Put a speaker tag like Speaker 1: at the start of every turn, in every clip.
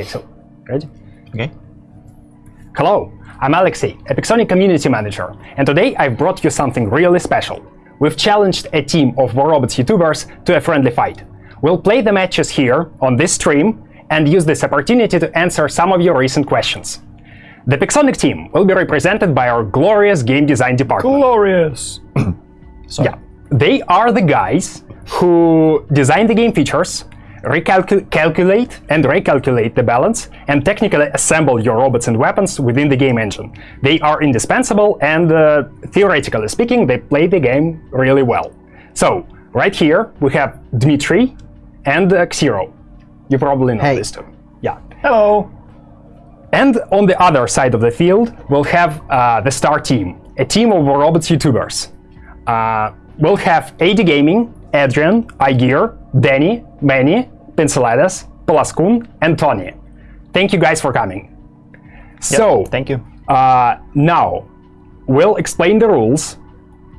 Speaker 1: Okay, so ready?
Speaker 2: Okay.
Speaker 1: Hello, I'm Alexey, Epixonic Community Manager, and today I've brought you something really special. We've challenged a team of War Robots YouTubers to a friendly fight. We'll play the matches here on this stream and use this opportunity to answer some of your recent questions. The Pixonic team will be represented by our glorious game design department.
Speaker 2: Glorious.
Speaker 1: Yeah, they are the guys who design the game features, recalculate and recalculate the balance, and technically assemble your robots and weapons within the game engine. They are indispensable, and uh, theoretically speaking, they play the game really well. So, right here, we have Dmitry and uh, Xero. You probably know
Speaker 3: Hey.
Speaker 1: this too. Yeah.
Speaker 2: Hello.
Speaker 1: And on the other side of the field, we'll have uh, the Star Team, a team of robots YouTubers. Uh, we'll have AD Gaming, Adrian, iGear, Danny, Manny, Pinceladas, Palaskun, and Tony. Thank you guys for coming. So,
Speaker 2: Thank you.
Speaker 1: uh, now, we'll explain the rules,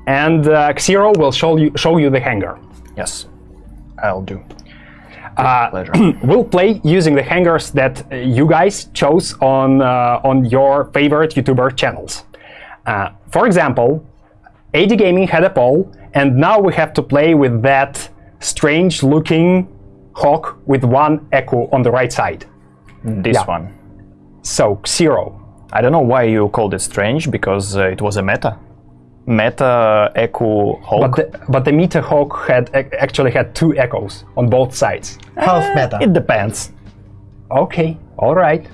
Speaker 1: and uh, Xero will show you, show you the hangar.
Speaker 2: Yes. I'll do.
Speaker 1: Uh,
Speaker 2: Pleasure.
Speaker 1: we'll play using the hangars that uh, you guys chose on uh, on your favorite YouTuber channels. Uh, for example, AD Gaming had a poll, and now we have to play with that strange-looking hawk with one echo on the right side.
Speaker 2: this
Speaker 1: Yeah.
Speaker 2: one.
Speaker 1: So Xero.
Speaker 2: I don't know why you called it strange because uh, it was a meta. Meta Echo Hawk.
Speaker 1: But the, but the Meta Hawk had actually had two echoes on both sides.
Speaker 3: Half meta.
Speaker 2: it depends.
Speaker 1: Okay, all right.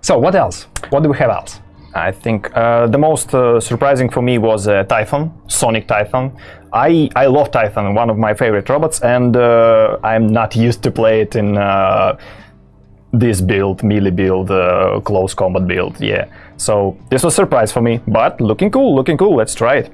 Speaker 1: So what else? What do we have else?
Speaker 2: I think uh, the most uh, surprising for me was uh, Typhon, Sonic Typhon. I, I love Typhon, one of my favorite robots, and uh, I'm not used to play it in uh, this build, melee build, uh, close combat build. Yeah, so this was a surprise for me, but looking cool, looking cool. Let's try it.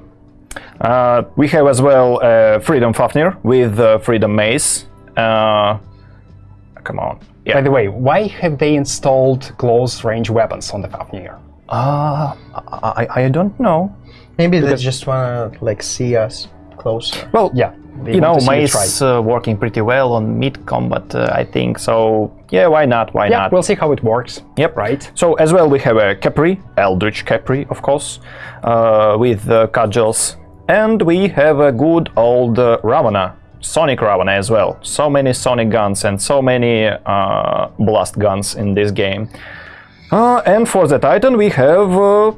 Speaker 2: We have as well Freedom Fafnir with Freedom Mace. Come on. Yeah.
Speaker 1: By the way, why have they installed close-range weapons on the Fafnir?
Speaker 2: Uh, I, I don't know.
Speaker 3: Maybe they just wanna like see us closer.
Speaker 2: Well,
Speaker 1: Yeah, they
Speaker 2: you know,
Speaker 1: want to
Speaker 2: Mace uh, working pretty well on mid combat, uh, I think. So yeah, why not? Why
Speaker 1: Yeah,
Speaker 2: not?
Speaker 1: we'll see how it works.
Speaker 2: Yep.
Speaker 1: Right.
Speaker 2: So as well, we have a Capri, Eldritch Capri, of course, uh, with uh, cudgels, and we have a good old uh, Ravana, Sonic Ravana as well. So many Sonic guns and so many uh, blast guns in this game. Uh, and for the Titan, we have uh,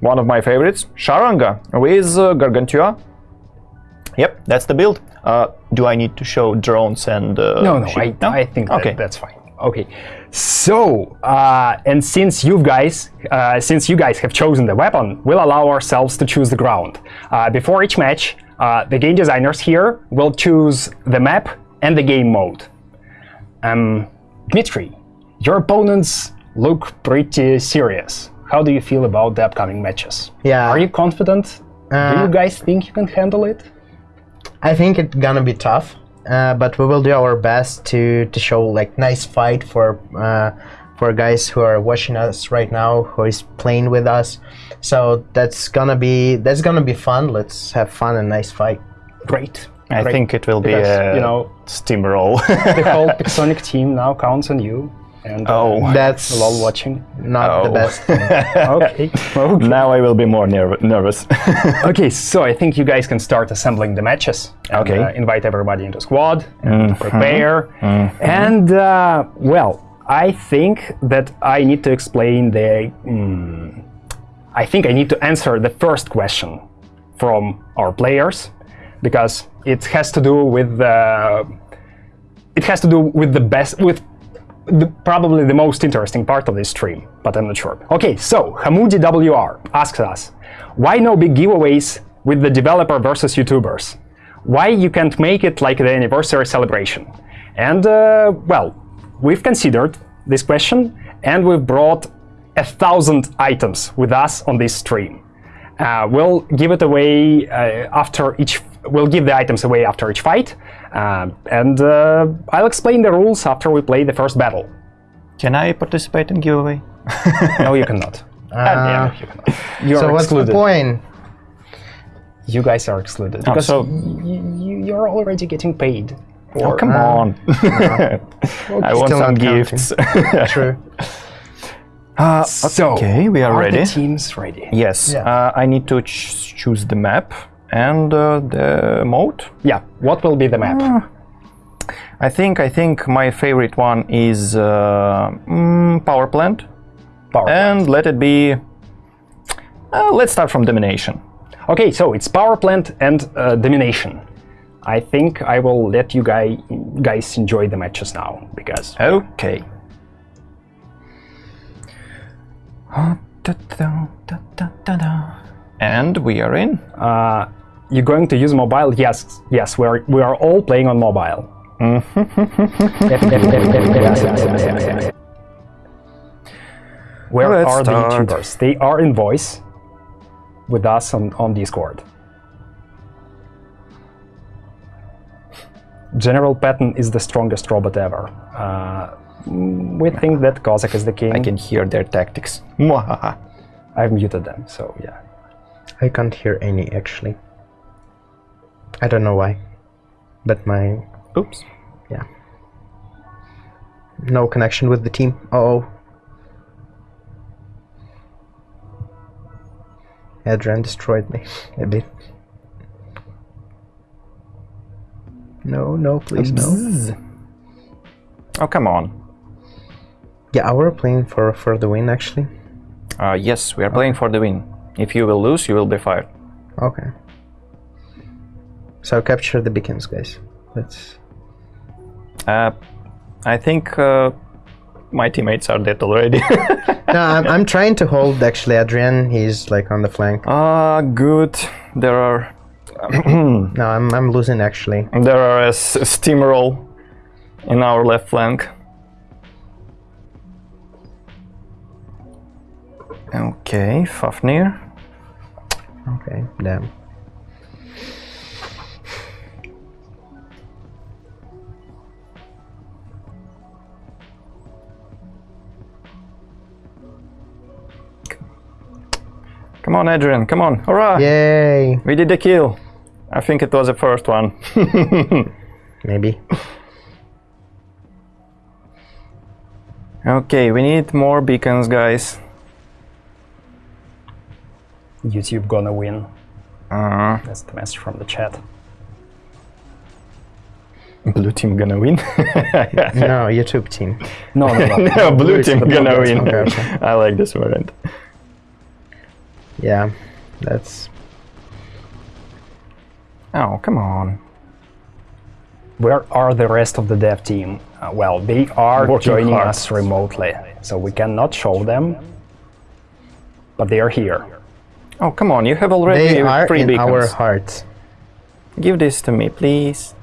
Speaker 2: one of my favorites, Sharanga, with uh, Gargantua. Yep, that's the build. Uh, do I need to show drones and? Uh,
Speaker 1: No, no,
Speaker 2: shit?
Speaker 1: I, I think that,
Speaker 2: Okay.
Speaker 1: that's fine. Okay. So, uh, and since you guys, uh, since you guys have chosen the weapon, we'll allow ourselves to choose the ground. Uh, before each match, uh, the game designers here will choose the map and the game mode. Um, Dmitry, your opponents look pretty serious. How do you feel about the upcoming matches?
Speaker 3: Yeah.
Speaker 1: Are you confident? do
Speaker 3: Uh,
Speaker 1: you guys think you can handle it?
Speaker 3: I think it's gonna be tough, uh, but we will do our best to to show like nice fight for uh, for guys who are watching us right now, who is playing with us. So that's gonna be that's gonna be fun. Let's have fun and nice fight.
Speaker 1: Great.
Speaker 2: I
Speaker 1: Great.
Speaker 2: think it will be
Speaker 1: Because,
Speaker 2: a
Speaker 1: you know,
Speaker 2: steamroll.
Speaker 1: the whole Pixonic team now counts on you. And uh,
Speaker 2: Oh.
Speaker 3: That's
Speaker 1: lol watching.
Speaker 3: not the
Speaker 2: Oh.
Speaker 3: best.
Speaker 1: Okay. okay.
Speaker 2: now I will be more nerv- nervous.
Speaker 1: Okay, so I think you guys can start assembling the matches. And,
Speaker 2: Okay.
Speaker 1: uh, invite everybody into squad and prepare. And uh, well, I think that I need to explain the. mm, I think I need to answer the first question from our players because it has to do with the. It has to do with the best with the, probably the most interesting part of this stream, but I'm not sure. Okay, so Hamudi WR asks us, why no big giveaways with the developer versus YouTubers? Why you can't make it like the anniversary celebration? And uh, well, we've considered this question and we've brought a thousand items with us on this stream. Uh, we'll give it away uh, after each. We'll give the items away after each fight, uh, and uh, I'll explain the rules after we play the first battle.
Speaker 2: Can I participate in giveaway?
Speaker 1: No, you cannot.
Speaker 3: Uh,
Speaker 1: you cannot. You're
Speaker 3: so what's
Speaker 1: excluded.
Speaker 3: the point?
Speaker 1: You guys are excluded because
Speaker 2: so-
Speaker 1: y- y- you're already getting paid,
Speaker 2: Oh, come on. I want some
Speaker 3: not counting.
Speaker 2: gifts.
Speaker 3: True.
Speaker 2: Uh,
Speaker 1: So,
Speaker 2: okay, we are, ready.
Speaker 1: the teams ready?
Speaker 2: Yes,
Speaker 3: Yeah.
Speaker 2: uh, I need to ch- choose the map and uh, the mode.
Speaker 1: Yeah. What will be the map?
Speaker 2: Ah. I think I think my favorite one is uh, mm, power plant,
Speaker 1: Power plant.
Speaker 2: and let it be. Uh, let's start from domination.
Speaker 1: Okay, so it's power plant and uh, domination. I think I will let you guy, guys enjoy the matches now because
Speaker 2: Okay. And we are in.
Speaker 1: uh, you're going to use mobile. Yes, yes, we are we are all playing on mobile. Where
Speaker 2: Let's
Speaker 1: are the. YouTubers? They are in voice with us on, on Discord. General Patton is the strongest robot ever. Uh, we think that Kossak is the king.
Speaker 2: I can hear their tactics.
Speaker 1: I've muted them, so yeah.
Speaker 3: I can't hear any actually. I don't know why. But my
Speaker 2: Oops.
Speaker 3: yeah. No connection with the team. Oh. Adrian destroyed me a bit. No, no, please, no.
Speaker 2: Oh come on.
Speaker 3: Yeah, we're playing for for the win actually.
Speaker 2: Uh, yes, we are playing for the win. If you will lose, you will be fired.
Speaker 3: Okay. So capture the beacons, guys. Let's.
Speaker 2: Uh, I think uh, my teammates are dead already.
Speaker 3: No, I'm, I'm trying to hold actually Adrian. He's like on the flank.
Speaker 2: Ah, good. There are
Speaker 3: No, I'm I'm losing actually.
Speaker 2: there are a s- steamroll in our left flank. Okay, Fafnir.
Speaker 3: Okay, damn.
Speaker 2: Come on, Adrian. Come on. Hurrah!
Speaker 3: Yay!
Speaker 2: We did the kill. I think it was the first one.
Speaker 3: Maybe.
Speaker 2: okay, we need more beacons, guys.
Speaker 1: YouTube gonna win.
Speaker 2: Uh,
Speaker 1: That's the message from the chat.
Speaker 2: blue team gonna win.
Speaker 3: No, YouTube team.
Speaker 1: No, no, no.
Speaker 2: no, blue team
Speaker 1: the
Speaker 2: gonna
Speaker 1: blue team.
Speaker 2: win.
Speaker 3: Okay, okay.
Speaker 2: I like this variant.
Speaker 3: Yeah, that's.
Speaker 2: Oh, come on.
Speaker 1: Where are the rest of the dev team? Uh, well, they are
Speaker 2: Working
Speaker 1: joining
Speaker 2: hard.
Speaker 1: us remotely, so we cannot show them, but they are here.
Speaker 2: Oh, come on. You have already
Speaker 3: They are
Speaker 2: three
Speaker 3: in
Speaker 2: beacons.
Speaker 3: our hearts.
Speaker 2: Give this to me, please.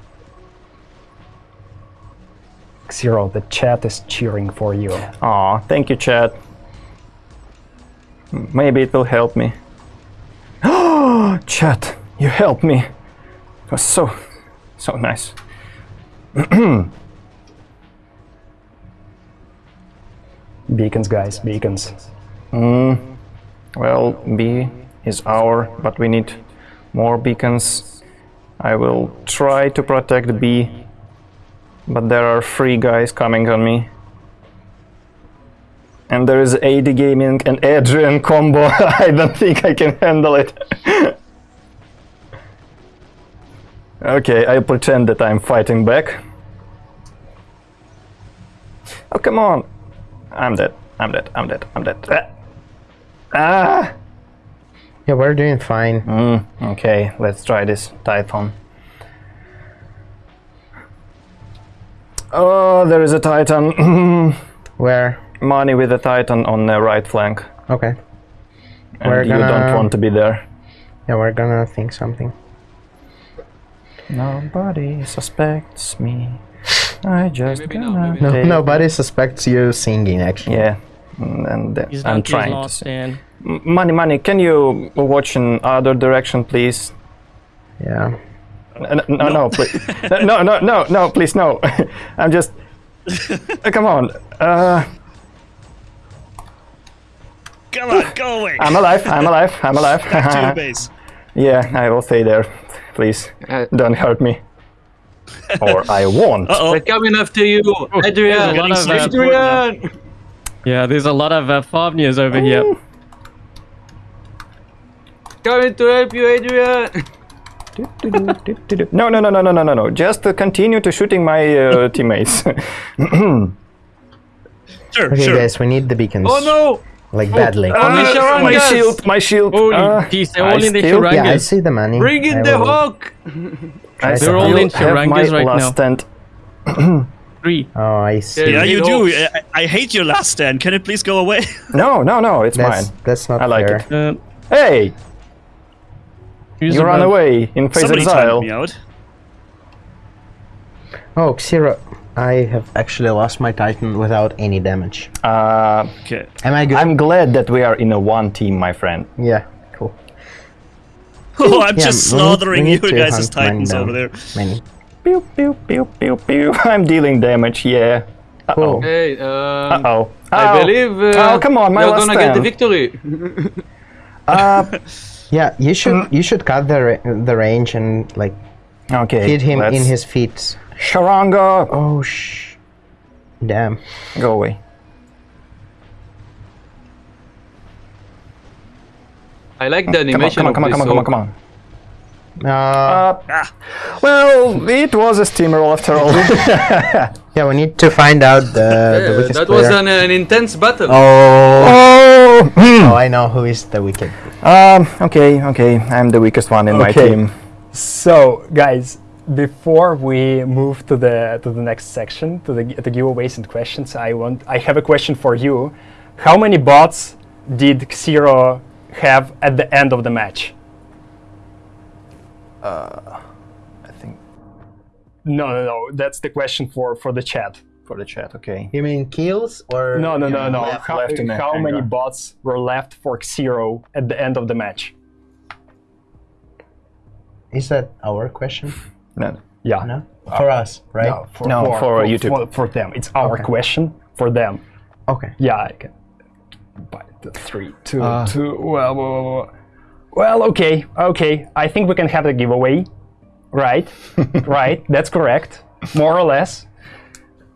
Speaker 1: Xero, the chat is cheering for you.
Speaker 2: Aw, thank you, Chad. Maybe it will help me. Oh, Chat, you helped me. It was so, so nice.
Speaker 1: Beacons, guys, beacons. Mm.
Speaker 2: Well, B is our, but we need more beacons. I will try to protect B, but there are three guys coming on me. And there is AD Gaming and Adrian combo. I don't think I can handle it. okay, I'll pretend that I'm fighting back. Oh, come on. I'm dead. I'm dead. I'm dead. I'm dead. Ah. Ah!
Speaker 3: Yeah, we're doing fine.
Speaker 2: Mm, okay, let's try this Typhon. Oh, there is a Titan.
Speaker 3: Where?
Speaker 2: Money with the Titan on the right flank.
Speaker 3: Okay.
Speaker 2: And
Speaker 3: We're
Speaker 2: you don't want to be there.
Speaker 3: Yeah, we're gonna think something.
Speaker 2: Nobody suspects me. I just
Speaker 4: Maybe
Speaker 2: gonna
Speaker 4: maybe
Speaker 3: No,
Speaker 2: take-
Speaker 3: nobody suspects you singing actually.
Speaker 2: Yeah, and uh,
Speaker 4: He's
Speaker 2: I'm
Speaker 4: not
Speaker 2: trying
Speaker 4: he's
Speaker 2: to.
Speaker 4: lost
Speaker 2: see.
Speaker 4: and
Speaker 2: M- Money, money. Can you watch in other direction, please?
Speaker 3: Yeah.
Speaker 2: N- No, no, please. no, no, no, no, please, no. I'm just. Uh, come on. Uh,
Speaker 4: Come on, go away.
Speaker 2: I'm alive. I'm alive. I'm alive.
Speaker 4: Back to the base.
Speaker 2: yeah, I will stay there. Please,
Speaker 5: Uh,
Speaker 2: don't hurt me. or I won't.
Speaker 4: Uh-oh.
Speaker 5: They're coming after you, Adrian.
Speaker 6: There's of, uh,
Speaker 5: Adrian.
Speaker 6: Yeah, there's a lot of uh, Fafnirs over here.
Speaker 5: Coming to help you, Adrian.
Speaker 2: No, no, no, no, no, no, no, no. Just uh, continue to shooting my uh, teammates.
Speaker 4: Sure,
Speaker 3: Okay,
Speaker 4: sure.
Speaker 3: guys, we need the beacons.
Speaker 5: Oh no!
Speaker 3: Like badly.
Speaker 5: Only
Speaker 2: my
Speaker 5: Sharangas.
Speaker 2: shield, my shield.
Speaker 6: Holy
Speaker 2: uh,
Speaker 6: jeez, they're
Speaker 2: I
Speaker 6: all in the
Speaker 2: still-
Speaker 6: Sharangas.
Speaker 3: yeah, I see the money.
Speaker 5: Bring in
Speaker 3: I
Speaker 5: the
Speaker 3: will-
Speaker 5: hawk.
Speaker 6: They're all in
Speaker 2: have
Speaker 6: Sharangas right
Speaker 2: last
Speaker 6: now.
Speaker 2: stand.
Speaker 6: Three.
Speaker 3: Oh, I see.
Speaker 4: Yeah, you do. I, I hate your last stand. Can it please go away?
Speaker 2: No, no, no, it's
Speaker 3: That's
Speaker 2: mine.
Speaker 3: that's not
Speaker 2: I like
Speaker 3: fair.
Speaker 2: it.
Speaker 6: Uh,
Speaker 2: Hey, you ran
Speaker 6: above?
Speaker 2: away in phase
Speaker 4: Somebody
Speaker 2: exile.
Speaker 4: me out.
Speaker 3: Oh, Xero, I have actually lost my Titan without any damage.
Speaker 2: Uh,
Speaker 4: Okay.
Speaker 3: Am I good?
Speaker 2: I'm glad that we are in a one team, my friend.
Speaker 3: yeah, cool.
Speaker 4: Oh, I'm
Speaker 3: Yeah,
Speaker 4: just
Speaker 3: we need-
Speaker 4: slaughtering you guys'
Speaker 3: hunt
Speaker 4: titans over there.
Speaker 3: Many.
Speaker 2: Pew, pew, pew, pew, pew. I'm dealing damage, yeah. Uh-oh.
Speaker 3: Cool.
Speaker 5: Hey, um,
Speaker 2: Uh-oh.
Speaker 5: I believe uh,
Speaker 2: Oh, come on, my
Speaker 5: you're
Speaker 2: last
Speaker 5: gonna get the
Speaker 2: stand.
Speaker 5: victory.
Speaker 3: Yeah, you should you should cut the ra- the range and like
Speaker 2: Okay,
Speaker 3: hit him in
Speaker 2: let's-
Speaker 3: his feet.
Speaker 2: Sharanga!
Speaker 3: Oh sh. Damn.
Speaker 2: Go away.
Speaker 5: I like the
Speaker 2: Come on,
Speaker 5: animation
Speaker 2: come on, come on, come on, come on, come on.
Speaker 3: Uh,
Speaker 2: Uh, well, it was a steamroll after all.
Speaker 3: yeah, we need to find out the, the
Speaker 5: Yeah,
Speaker 3: weakest
Speaker 5: that
Speaker 3: player.
Speaker 5: was an, an intense battle.
Speaker 3: Oh.
Speaker 2: oh!
Speaker 3: oh, I know who is the wicked.
Speaker 2: Um, okay, okay. I'm the weakest one in my team.
Speaker 1: So, guys, before we move to the to the next section, to the the giveaways and questions, I want I have a question for you. How many bots did Xero have at the end of the match?
Speaker 2: Uh, I think
Speaker 1: No, no, no. That's the question for for the chat.
Speaker 2: for the chat, okay.
Speaker 3: You mean kills or
Speaker 1: No, no, no, no.
Speaker 2: left-
Speaker 1: how
Speaker 2: left
Speaker 1: how many bots were left for Xero at the end of the match?
Speaker 3: Is that our question?
Speaker 2: No.
Speaker 1: Yeah.
Speaker 3: No. For us, right?
Speaker 1: No, for,
Speaker 2: No, for YouTube.
Speaker 1: For, for them. It's our
Speaker 3: Okay.
Speaker 1: question for them.
Speaker 3: Okay.
Speaker 1: Yeah, I can. By the three, two,
Speaker 2: Uh.
Speaker 1: two. Well, well, well, well. well, okay, okay. I think we can have the giveaway, right? right. That's correct, more or less.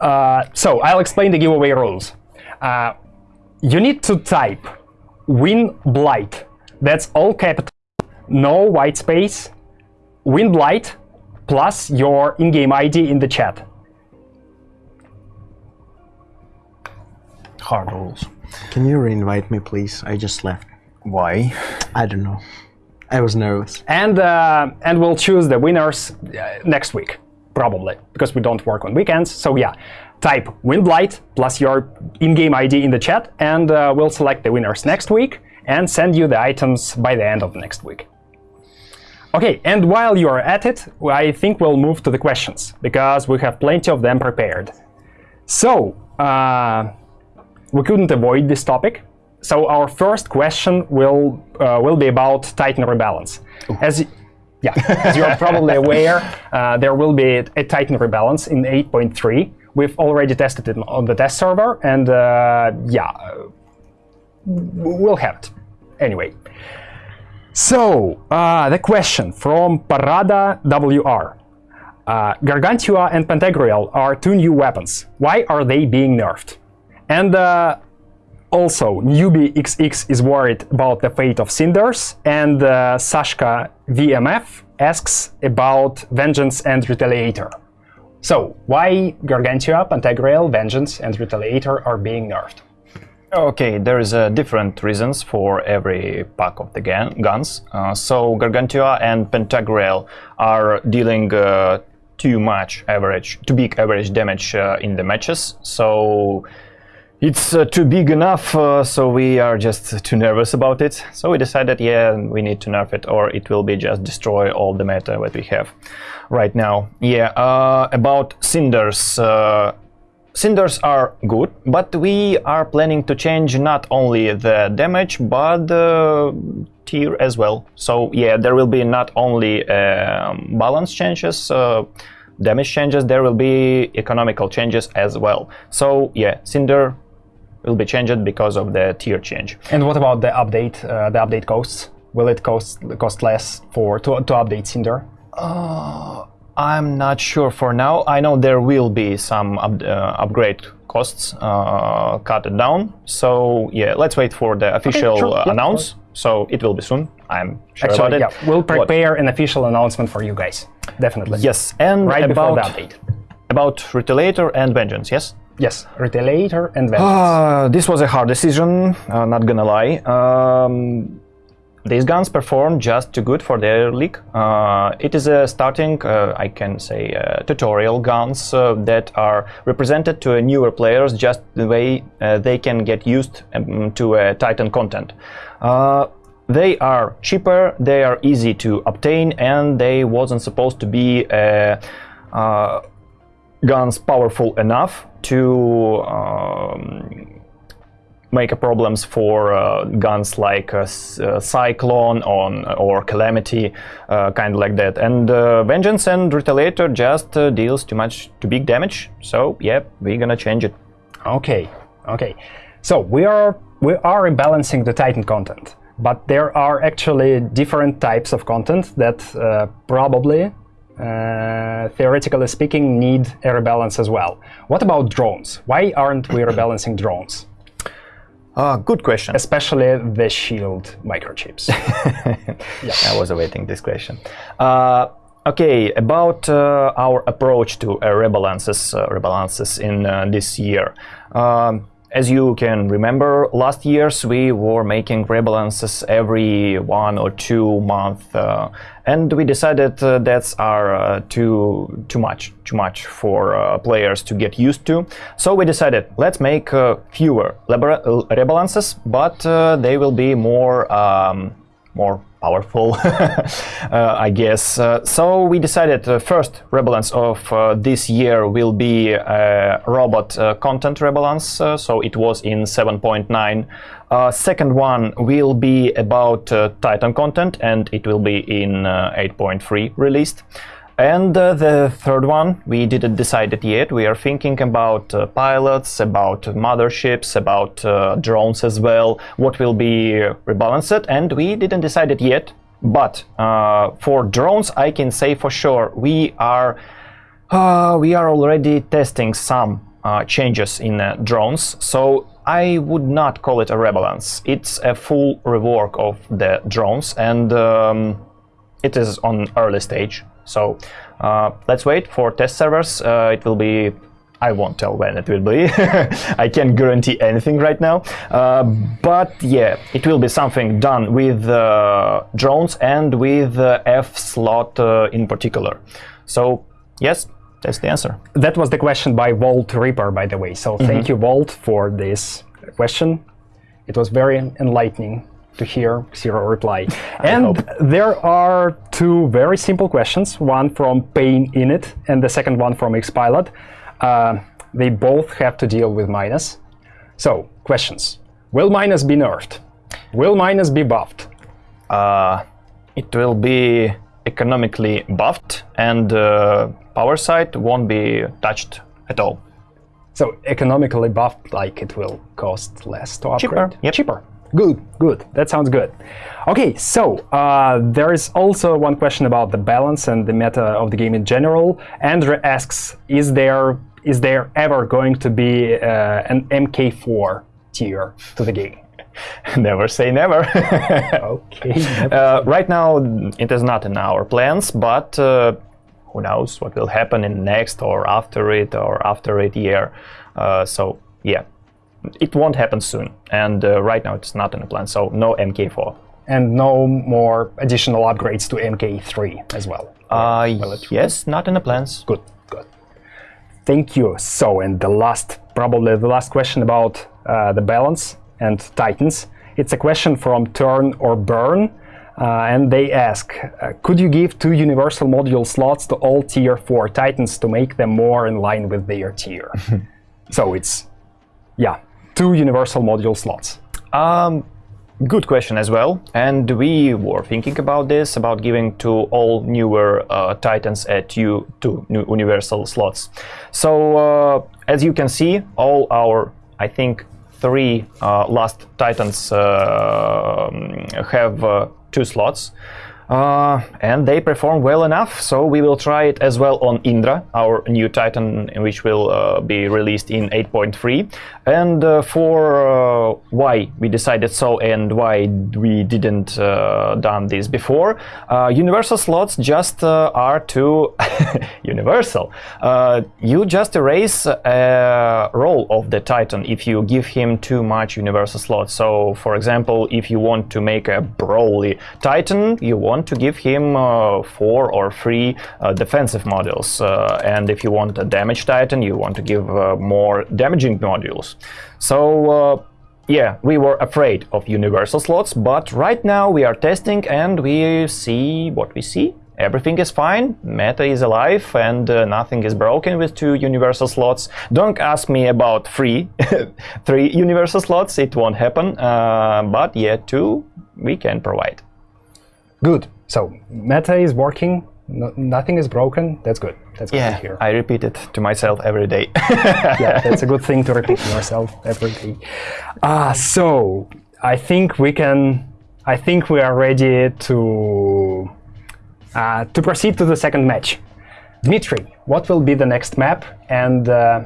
Speaker 1: Uh, so I'll explain the giveaway rules. Uh, you need to type "win blight." That's all capital, no white space. Win blight plus your in-game ID in the chat.
Speaker 2: Hard rules.
Speaker 3: Can you reinvite me, please? I just left.
Speaker 2: Why?
Speaker 3: I don't know. I was nervous.
Speaker 1: and uh, and we'll choose the winners uh, next week probably because we don't work on weekends so yeah type windblight plus your in-game id in the chat and uh, we'll select the winners next week and send you the items by the end of next week okay and while you're at it i think we'll move to the questions because we have plenty of them prepared so uh, we couldn't avoid this topic. So our first question will uh, will be about Titan rebalance. As yeah, as you're probably aware, uh, there will be a Titan rebalance in 8.3. We've already tested it on the test server, and uh, yeah, we'll have it anyway. So uh, the question from Parada WR. Uh, Gargantua and Pantagruel are two new weapons. Why are they being nerfed? And uh, also, Newbie XX is worried about the fate of Cinders, and uh, Sashka VMF asks about Vengeance and Retaliator. So, why Gargantua, Pantagruel, Vengeance, and Retaliator are being nerfed?
Speaker 2: Okay, there is uh, different reasons for every pack of the gun- guns. Uh, so Gargantua and Pantagruel are dealing uh, too much average, too big average damage uh, in the matches. So it's uh, too big enough. Uh, so we are just too nervous about it. So we decided, yeah, we need to nerf it, or it will be just destroy all the meta that we have right now. Yeah. About cinders. Uh, Cinders are good, but we are planning to change not only the damage, but the tier as well. So yeah, there will be not only um, balance changes, uh, damage changes, there will be economical changes as well. So yeah, Cinder will be changed because of the tier change.
Speaker 1: And what about the update? Uh, the update costs? Will it cost cost less for to, to update Cinder?
Speaker 2: I'm not sure for now. I know there will be some up, uh, upgrade costs uh, cut it down. So yeah, let's wait for the official
Speaker 1: sure.
Speaker 2: uh,
Speaker 1: Yeah,
Speaker 2: announce. So it will be soon. I'm sure
Speaker 1: Actually,
Speaker 2: about
Speaker 1: yeah,
Speaker 2: it.
Speaker 1: we'll
Speaker 2: What-
Speaker 1: prepare an official announcement for you guys. Definitely.
Speaker 2: Yes, and
Speaker 1: Right
Speaker 2: about
Speaker 1: the update.
Speaker 2: about Retaliator and Vengeance. Yes.
Speaker 1: Yes, Retaliator and Vengeance.
Speaker 2: Uh, this was a hard decision, uh, not gonna lie. Um, these guns perform just too good for their league. Uh, it is a starting, uh, I can say, uh, tutorial guns uh, that are represented to newer players just the way uh, they can get used um, to uh, Titan content. They are cheaper, they are easy to obtain, and they wasn't supposed to be guns powerful enough to um, make problems for uh, guns like uh, uh, Cyclone on, or Calamity, uh, kind of like that. And uh, Vengeance and Retaliator just uh, deals too much, too big damage. So yeah, we're gonna change it.
Speaker 1: Okay, okay. So we are we are rebalancing the Titan content, but there are actually different types of content that uh, probably, uh, theoretically speaking, need a rebalance as well. What about drones? Why aren't we rebalancing drones,
Speaker 2: Uh, good question.
Speaker 1: especially the shield microchips?
Speaker 2: I was awaiting this question. Uh, okay, about uh, our approach to uh, rebalances, uh, rebalances in uh, this year. Um, as you can remember, last years we were making rebalances every one or two months, uh, and we decided uh, that's are uh, too too much, too much for uh, players to get used to. So we decided let's make uh, fewer rebalances, but uh, they will be more. Um, more powerful, uh, I guess. Uh, so we decided uh, first rebalance of this year will be robot content rebalance. So it was in 7.9. Uh, second one will be about uh, Titan content, and it will be in uh, 8.3 released. And uh, the third one, we didn't decide it yet. We are thinking about uh, pilots, about motherships, about uh, drones as well. What will be rebalanced, and we didn't decide it yet. But uh, for drones, I can say for sure we are uh, we are already testing some uh, changes in drones. So I would not call it a rebalance. It's a full rework of the drones, and um, it is on early stage. So uh, let's wait for test servers. Uh, it will be. I won't tell when it will be. I can't guarantee anything right now. Uh, but yeah, it will be something done with uh, drones and with uh, F slot uh, in particular. So yes, that's the answer.
Speaker 1: that was the question by Volt Reaper, by the way. So thank you, Volt, for this question. It was very enlightening to hear zero reply. and there are two very simple questions. One from Pain Init, and the second one from Xpilot. Uh, they both have to deal with Minos. So questions: Will Minos be nerfed? Will Minos be buffed?
Speaker 2: Uh, it will be economically buffed, and uh, power side won't be touched at all.
Speaker 1: So economically buffed, like it will cost less to upgrade.
Speaker 2: Cheaper, yep.
Speaker 1: Cheaper. Good, good. That sounds good. Okay, so uh, there is also one question about the balance and the meta of the game in general. Andrew asks, is there is there ever going to be uh, an MK4 tier to the game?
Speaker 2: never say never.
Speaker 1: Okay.
Speaker 2: uh, right now, it is not in our plans, but uh, who knows what will happen in next or after it or after it year. Uh, so yeah, it won't happen soon. And uh, right now, it's not in the plan. So no MK4.
Speaker 1: and no more additional upgrades to MK3 as well.
Speaker 2: Uh, yes, not in the plans.
Speaker 1: Good, good. Thank you. So, and the last, probably the last question about uh, the balance and Titans. It's a question from Turn or Burn, uh, and they ask, uh, could you give two universal module slots to all tier 4 Titans to make them more in line with their tier? so it's, yeah, two universal module slots.
Speaker 2: Um, good question as well. And we were thinking about this, about giving to all newer uh, Titans at you two new universal slots. So uh, as you can see, all our, I think, three uh, last Titans uh, have uh, two slots. Uh, and they perform well enough, so we will try it as well on Indra, our new Titan, which will uh, be released in 8.3. And uh, for uh, why we decided so and why we didn't uh, done this before, uh, universal slots just are too universal. You just erase a role of the Titan if you give him too much universal slots. So, for example, if you want to make a Broly Titan, you want to give him uh, four or three uh, defensive modules. Uh, and if you want a damage Titan, you want to give more damaging modules. So, yeah, we were afraid of universal slots, but right now we are testing and we see what we see. Everything is fine, meta is alive, and uh, nothing is broken with two universal slots. Don't ask me about three, three universal slots, it won't happen, uh, but yeah, two we can provide.
Speaker 1: Good. So meta is working. No, nothing is broken. That's good. That's good to hear.
Speaker 2: I repeat it to myself every day.
Speaker 1: yeah, that's a good thing to repeat to yourself every day. Ah, so I think we can. I think we are ready to uh, to proceed to the second match. Dmitry, what will be the next map and uh,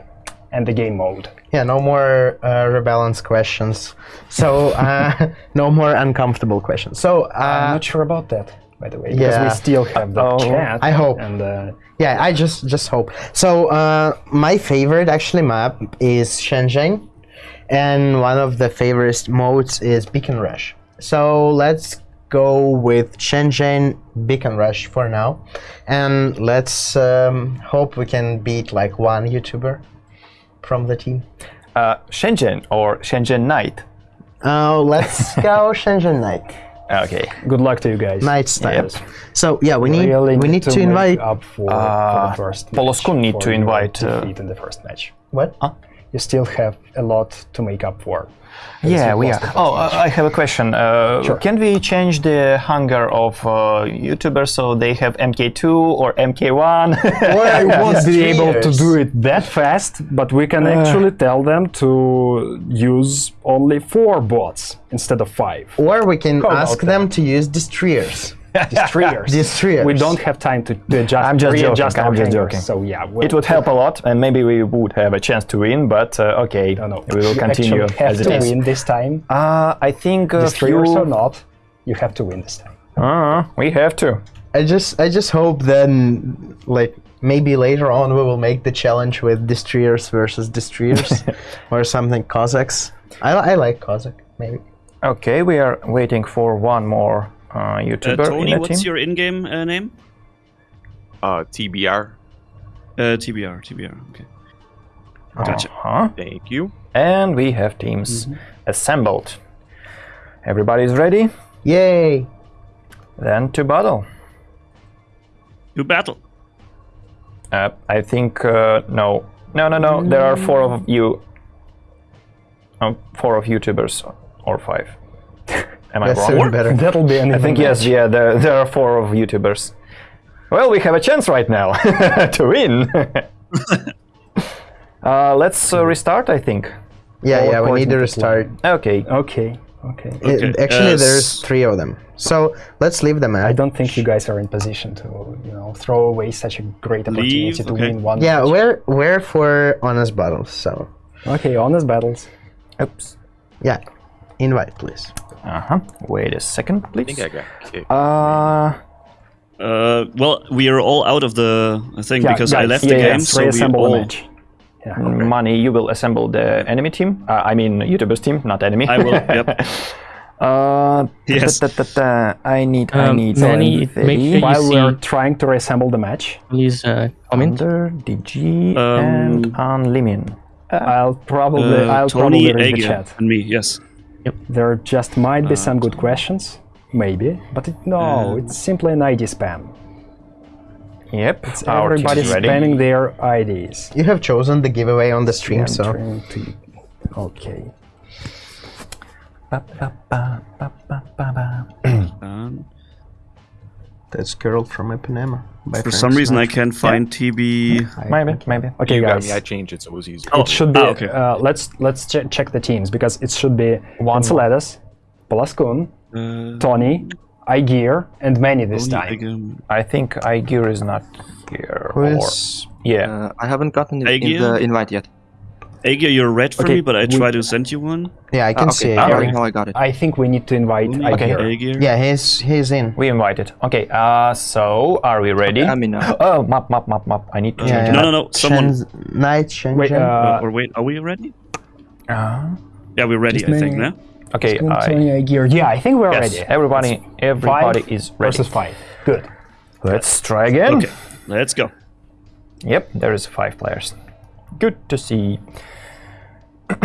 Speaker 1: and the game mode?
Speaker 3: Yeah, no more uh, rebalance questions. So uh, no more uncomfortable questions. So
Speaker 1: I'm
Speaker 3: uh,
Speaker 1: not sure about that, by the way, because
Speaker 3: yeah.
Speaker 1: we still have the
Speaker 2: Oh,
Speaker 1: chat.
Speaker 3: I hope.
Speaker 1: And uh,
Speaker 3: yeah, I just just hope. So uh, my favorite actually map is Shenzhen, and one of the favorite modes is Beacon Rush. So let's go with Shenzhen Beacon Rush for now, and let's um, hope we can beat like one YouTuber from the team.
Speaker 2: uh, Shenzhen or Shenzhen Night.
Speaker 3: Uh, let's go Shenzhen Night.
Speaker 2: Okay.
Speaker 1: good luck to you guys.
Speaker 3: Night style.
Speaker 2: Yep.
Speaker 3: So yeah, we need
Speaker 1: Really
Speaker 3: we need to,
Speaker 1: make
Speaker 3: invite.
Speaker 1: up for,
Speaker 2: Uh,
Speaker 1: for the first.
Speaker 2: Poloskun need to invite, uh,
Speaker 1: in the first match.
Speaker 3: What?
Speaker 1: You still have a lot to make up for. As
Speaker 2: Yeah, we are. Oh,
Speaker 1: match.
Speaker 2: uh, I have a question. Uh,
Speaker 1: Sure.
Speaker 2: Can we change the hunger of uh, YouTubers so they have MK2 or MK1?
Speaker 1: Well, I won't be
Speaker 3: Three
Speaker 1: able to do it that fast, but we can actually tell them to use only four bots instead of five.
Speaker 3: Or we can
Speaker 1: How
Speaker 3: ask
Speaker 1: about
Speaker 3: them to use destroyers.
Speaker 1: Destroyers.
Speaker 3: Destroyers.
Speaker 1: We don't have time to, to adjust.
Speaker 2: I'm just joking,
Speaker 1: readjust
Speaker 2: I'm
Speaker 1: our
Speaker 2: just
Speaker 1: hangars,
Speaker 2: joking.
Speaker 1: So yeah, we'll,
Speaker 2: it would help a lot, and maybe we would have a chance to win. But uh, okay,
Speaker 1: No, no.
Speaker 2: we will
Speaker 1: You
Speaker 2: continue
Speaker 1: actually have
Speaker 2: as it
Speaker 1: to
Speaker 2: is.
Speaker 1: win this time.
Speaker 2: Uh, I think a
Speaker 1: Destroyers
Speaker 2: few.
Speaker 1: or not, you have to win this time.
Speaker 2: Uh, we have to.
Speaker 3: I just I just hope then like maybe later on we will make the challenge with destroyers versus destroyers or something Cossacks. I, I like Kossak maybe.
Speaker 2: Okay, we are waiting for one more uh,
Speaker 4: Uh,
Speaker 2: YouTuber in
Speaker 4: Tony,
Speaker 2: the
Speaker 4: what's
Speaker 2: team.
Speaker 4: your in-game uh, name?
Speaker 7: Uh, TBR.
Speaker 4: Uh, TBR, TBR. Okay. Gotcha.
Speaker 2: Uh-huh.
Speaker 7: Thank you.
Speaker 2: And we have teams assembled. Everybody's ready?
Speaker 3: Yay!
Speaker 2: Then to battle.
Speaker 4: To battle.
Speaker 2: Uh, I think uh, no, no, no, no. There are four of you. Um, four of YouTubers or five. Am I
Speaker 3: That's
Speaker 2: wrong?
Speaker 3: even better.
Speaker 1: That'll be an
Speaker 2: I think yes. Yeah, there, there are four of YouTubers. Well, we have a chance right now to win. uh, let's uh, restart. I think.
Speaker 3: Yeah,
Speaker 1: All
Speaker 3: yeah, we need to
Speaker 1: to
Speaker 3: restart.
Speaker 2: Okay.
Speaker 1: Okay, okay.
Speaker 3: It-
Speaker 4: Okay,
Speaker 3: actually,
Speaker 4: uh,
Speaker 3: there's three of them. So let's leave them
Speaker 1: I don't think you guys are in position to, you know, throw away such a great opportunity
Speaker 4: Leave,
Speaker 1: to
Speaker 4: okay.
Speaker 1: win one.
Speaker 3: Yeah,
Speaker 1: match.
Speaker 3: we're we're for honest battles. So
Speaker 1: Okay, honest battles.
Speaker 2: Oops.
Speaker 3: yeah, invite please.
Speaker 2: Uh huh. Wait a second,
Speaker 7: I
Speaker 2: please.
Speaker 7: think I got.
Speaker 2: Uh,
Speaker 4: Uh, well, we are all out of the thing
Speaker 1: Yeah,
Speaker 4: because I left
Speaker 1: yeah,
Speaker 4: the
Speaker 1: yeah,
Speaker 4: game, so we
Speaker 1: reassemble the
Speaker 4: all.
Speaker 1: match. Yeah.
Speaker 2: money. You will assemble the enemy team. Uh, I mean, YouTubers team, not enemy.
Speaker 4: I will. Yep.
Speaker 2: Uh,
Speaker 4: Yes.
Speaker 2: da- da- da- da. I need. I
Speaker 6: Um,
Speaker 2: need.
Speaker 6: Manny, make sure
Speaker 1: While
Speaker 6: see-
Speaker 1: we're trying to reassemble the match,
Speaker 6: Please uh, comment.
Speaker 2: Under DG
Speaker 4: Um,
Speaker 2: and Unlimin.
Speaker 1: I'll probably
Speaker 4: Uh,
Speaker 1: I'll
Speaker 4: Tony,
Speaker 1: probably read the chat.
Speaker 4: and me. Yes.
Speaker 1: There just might be some good questions, maybe, but it, no,
Speaker 4: Uh,
Speaker 1: it's simply an ID spam.
Speaker 2: Yep.
Speaker 1: It's
Speaker 2: our
Speaker 1: everybody
Speaker 2: is
Speaker 1: spamming their IDs.
Speaker 3: You have chosen the giveaway on the stream,
Speaker 1: I'm
Speaker 3: so
Speaker 1: trying to- Okay.
Speaker 2: Ba, ba, ba,
Speaker 3: that's girl from Ipanema.
Speaker 4: for
Speaker 3: Frank
Speaker 4: some reason, I can't find TB.
Speaker 2: Maybe, maybe.
Speaker 1: Okay,
Speaker 7: you got
Speaker 1: guys.
Speaker 7: me. I changed it so it was easier.
Speaker 4: Oh,
Speaker 1: It should be.
Speaker 4: ah, okay.
Speaker 1: uh, let's let's che- check the teams because it should be Juan Celedas, Polaskun,
Speaker 4: Uh,
Speaker 1: Tony, Igear, and Manny this
Speaker 4: Only
Speaker 1: time.
Speaker 4: again.
Speaker 2: I think Igir is not here.
Speaker 3: Who
Speaker 2: or- Yeah.
Speaker 8: Uh, I haven't gotten in the invite yet.
Speaker 4: Aegir, you're red for
Speaker 1: Okay,
Speaker 4: me, but I
Speaker 1: we-
Speaker 4: try to send you one.
Speaker 3: Yeah, I
Speaker 8: Ah,
Speaker 3: can
Speaker 8: okay,
Speaker 3: see.
Speaker 8: I
Speaker 3: Aegir.
Speaker 8: already know I got it.
Speaker 1: I think we need to invite
Speaker 4: Only
Speaker 1: Igear.
Speaker 4: Aegir.
Speaker 3: Yeah, he's he's in.
Speaker 2: We invited. Okay, uh, so are we ready?
Speaker 8: I'm in now.
Speaker 2: Oh, map, map, map, map. I need to
Speaker 3: Yeah,
Speaker 2: change
Speaker 3: yeah.
Speaker 4: No, no, no. Someone.
Speaker 3: Shenz- Night Shenzhen.
Speaker 1: Wait, uh,
Speaker 4: or wait, are we ready?
Speaker 2: Uh,
Speaker 4: Yeah, we're ready, I think,
Speaker 1: Manny.
Speaker 4: now.
Speaker 2: okay, I,
Speaker 1: Tony Yeah, I think we're
Speaker 2: yes,
Speaker 1: ready.
Speaker 2: everybody, everybody
Speaker 1: Five
Speaker 2: is ready.
Speaker 1: versus five. Good.
Speaker 2: Let's try again.
Speaker 4: Okay, let's go.
Speaker 2: Yep, there is five players. Good to see.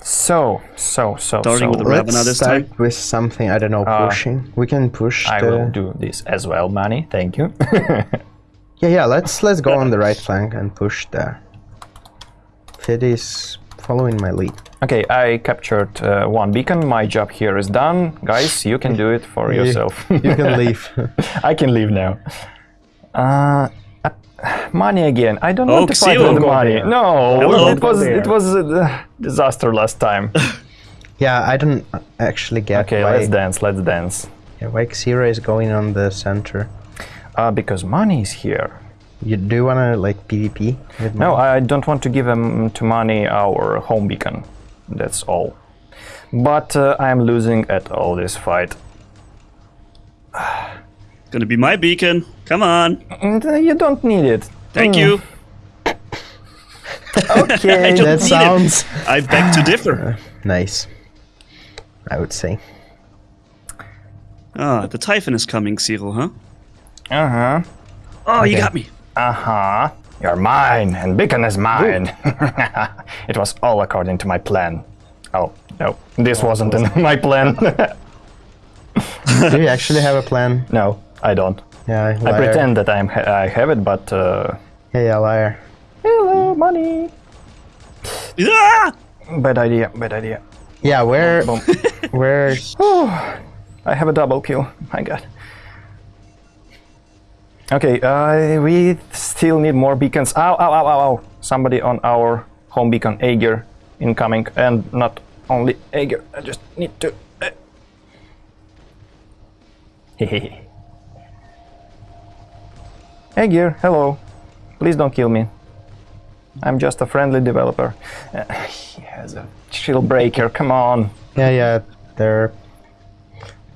Speaker 2: so, so, so,
Speaker 4: Starting
Speaker 2: so.
Speaker 4: with the
Speaker 3: Let's
Speaker 4: Ravana this
Speaker 3: start
Speaker 4: time.
Speaker 3: with something. I don't know,
Speaker 2: Uh,
Speaker 3: pushing. We can push
Speaker 2: I
Speaker 3: the.
Speaker 2: will do this as well, Manny. Thank you.
Speaker 3: Yeah, yeah. Let's let's go on the right flank and push there. Fid is following my lead.
Speaker 2: okay, I captured uh, one beacon. My job here is done. Guys, you can do it for yourself.
Speaker 3: You can leave.
Speaker 2: I can leave now. Uh, money again. I don't want
Speaker 4: Oh,
Speaker 2: to fight
Speaker 4: Xio.
Speaker 2: with
Speaker 1: Go
Speaker 2: money.
Speaker 1: there.
Speaker 2: No,
Speaker 4: Hello.
Speaker 2: it was
Speaker 1: there.
Speaker 2: it was a disaster last time.
Speaker 3: yeah, I don't actually get
Speaker 2: okay,
Speaker 3: why,
Speaker 2: let's dance. Let's dance.
Speaker 3: yeah, why Xira is going on the center.
Speaker 2: Uh, because money is here.
Speaker 3: You do wanna like PvP? With
Speaker 2: No. I don't want to give him to money our home beacon. That's all. But uh, I am losing at all this fight.
Speaker 4: Gonna be my beacon. Come on.
Speaker 2: Uh, you don't need it.
Speaker 4: Thank
Speaker 2: Mm.
Speaker 4: you.
Speaker 2: Okay.
Speaker 3: that
Speaker 4: need it.
Speaker 3: sounds
Speaker 4: I beg to differ.
Speaker 3: nice. I would say.
Speaker 4: Ah, the Typhon is coming, Cyril, huh?
Speaker 2: uh huh.
Speaker 4: Oh, you got me.
Speaker 2: Uh huh. You're mine, and beacon is mine. it was all according to my plan. Oh no, this wasn't in my plan.
Speaker 3: do you actually have a plan?
Speaker 2: no, I don't.
Speaker 3: Yeah,
Speaker 2: I pretend that I'm ha- I have it, but uh,
Speaker 3: Yeah, yeah, liar.
Speaker 2: hello, money.
Speaker 4: Ah!
Speaker 2: Bad idea. Bad idea.
Speaker 3: Yeah, where
Speaker 2: Boom.
Speaker 3: where
Speaker 2: I have a double kill. My god. Okay, uh, we still need more beacons. Ow, ow, ow, ow, ow. Somebody on our home beacon, Aegir, incoming. And not only Aegir, I just need to... uh, Hehehe. Aegir, hello. Please don't kill me. I'm just a friendly developer. Uh, he has a shield breaker, come on.
Speaker 3: Yeah, yeah, they're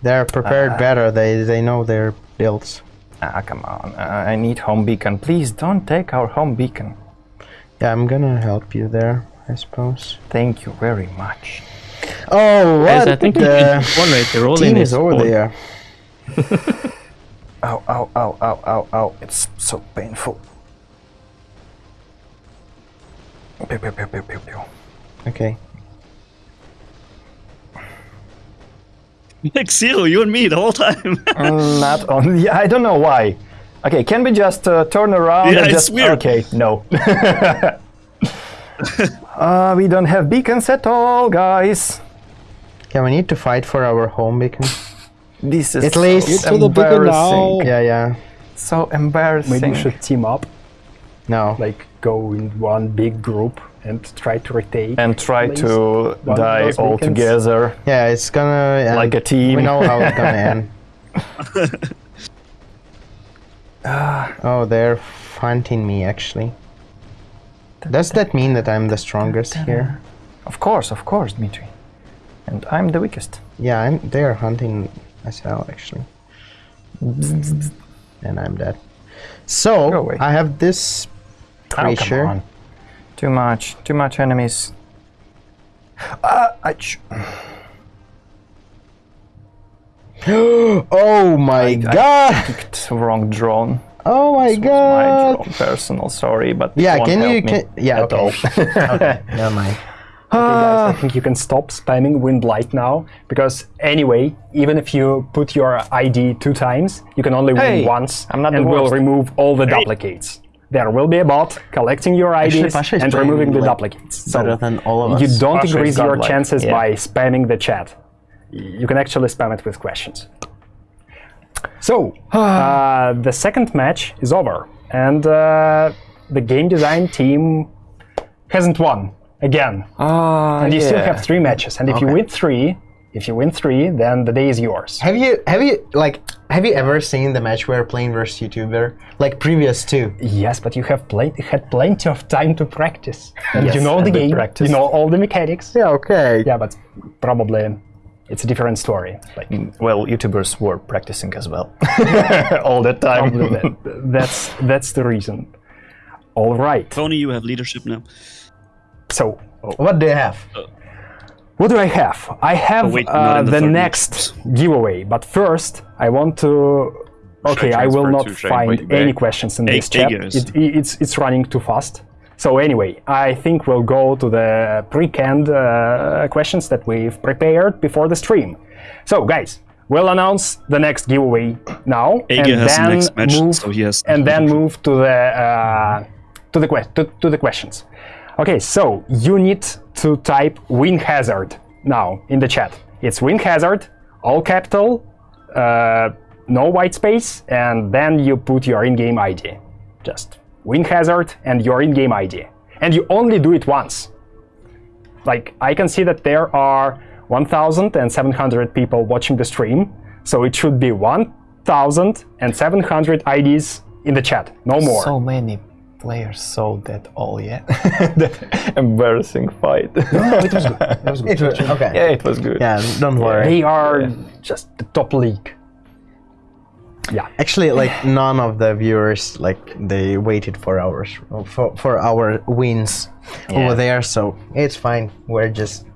Speaker 3: they're prepared
Speaker 2: Uh,
Speaker 3: better. They they know their builds.
Speaker 2: Ah, come on. Uh, I need home beacon. Please don't take our home beacon.
Speaker 3: Yeah, I'm gonna help you there, I suppose.
Speaker 2: Thank you very much.
Speaker 3: Oh,
Speaker 6: Guys,
Speaker 3: what?
Speaker 6: I think you
Speaker 3: the
Speaker 6: can right. They're all
Speaker 3: team is over there.
Speaker 2: Ow, ow, ow, ow, ow, ow. It's so painful. Pew, pew, pew, pew, pew, pew.
Speaker 3: Okay.
Speaker 4: Like Xero, you and me the whole time.
Speaker 2: Mm, Not only. I don't know why. Okay, can we just uh, turn around
Speaker 4: Yeah,
Speaker 2: and
Speaker 4: it's
Speaker 2: just?
Speaker 4: weird.
Speaker 2: Okay, no. uh, we don't have beacons at all, guys.
Speaker 3: Yeah, we need to fight for our home beacon.
Speaker 2: This is
Speaker 3: At least-
Speaker 2: so
Speaker 3: Get
Speaker 6: to the beacon
Speaker 2: embarrassing.
Speaker 6: now.
Speaker 3: Yeah, yeah.
Speaker 2: So embarrassing.
Speaker 1: Maybe we should team up,
Speaker 3: No.
Speaker 1: like go in one big group and try to rotate.
Speaker 2: and try to die all
Speaker 1: beacons.
Speaker 2: together
Speaker 3: Yeah, it's gonna end.
Speaker 2: like a team.
Speaker 3: We know how it's gonna end. oh, they're fighting me actually. Does that mean that I'm the strongest here?
Speaker 2: Of course, of course, Dmitri. And I'm the weakest.
Speaker 3: Yeah, I'm. They're hunting well actually. And I'm dead. So. I have this
Speaker 2: Oh,
Speaker 3: creature.
Speaker 2: on. Too much, too much enemies. Ah, ouch.
Speaker 3: oh my
Speaker 2: I
Speaker 3: god!
Speaker 2: picked wrong drone.
Speaker 3: oh my
Speaker 2: This was my
Speaker 3: god!
Speaker 2: drone, personal, sorry, but
Speaker 3: Yeah, can you? Can, yeah, okay. okay, never mind.
Speaker 1: Okay, guys, I think you can stop spamming wind light now because anyway, even if you put your ID two times, you can only
Speaker 2: Hey,
Speaker 1: win once,
Speaker 2: I'm not
Speaker 1: and
Speaker 2: the
Speaker 1: will remove all the duplicates. There will be a bot collecting your
Speaker 3: Actually,
Speaker 1: IDs
Speaker 3: Pasha
Speaker 1: and removing the
Speaker 3: like,
Speaker 1: duplicates. So
Speaker 3: better than all of
Speaker 1: you don't
Speaker 2: Pasha
Speaker 1: increase your
Speaker 2: godlike,
Speaker 1: chances
Speaker 2: yeah.
Speaker 1: by spamming the chat. You can actually spam it with questions. So uh, the second match is over, and uh, the game design team hasn't won again.
Speaker 2: Ah,
Speaker 1: And you still have three matches, and if you win three, If you win three, then the day is yours.
Speaker 3: Have you have you like have you ever seen the match where playing versus YouTuber like previous two?
Speaker 1: Yes, but you have played, had plenty of time to practice, and
Speaker 2: Yes,
Speaker 1: you know the game.
Speaker 2: practiced.
Speaker 1: You know all the mechanics.
Speaker 3: Yeah, okay.
Speaker 1: Yeah, but probably it's a different story. Like
Speaker 2: Well, YouTubers were practicing as well all the time.
Speaker 1: that, that's that's the reason. All right.
Speaker 4: Tony, you have leadership now.
Speaker 1: So
Speaker 3: What do you have?
Speaker 1: what do I have? I have
Speaker 4: Oh, wait,
Speaker 1: uh,
Speaker 4: the
Speaker 1: the next giveaway, but first I want to. Okay, I will not find any questions in this chat. It, it's it's running too fast. So anyway, I think we'll go to the pre-canned uh, questions that we've prepared before the stream. So guys, we'll announce the next giveaway now,
Speaker 4: Ege
Speaker 1: and
Speaker 4: has the
Speaker 1: then
Speaker 4: next match,
Speaker 1: move
Speaker 4: so he has
Speaker 1: and then move to the uh, to the to, to the questions. Okay, so you need to type win hazard now in the chat. It's win hazard, all capital, uh, no white space, and then you put your in-game ID. Just win hazard and your in-game ID, and you only do it once. Like I can see that there are 1,700 people watching the stream, so it should be 1,700 IDs in the chat, no more.
Speaker 2: So many players saw that all, yeah. that embarrassing fight.
Speaker 1: no, it was good. It was good.
Speaker 3: It was, okay.
Speaker 2: yeah, it was good.
Speaker 3: Yeah, don't worry.
Speaker 1: They are just the top league. Yeah.
Speaker 3: Actually, like none of the viewers like they waited for hours for for our wins over there, so it's fine. We're just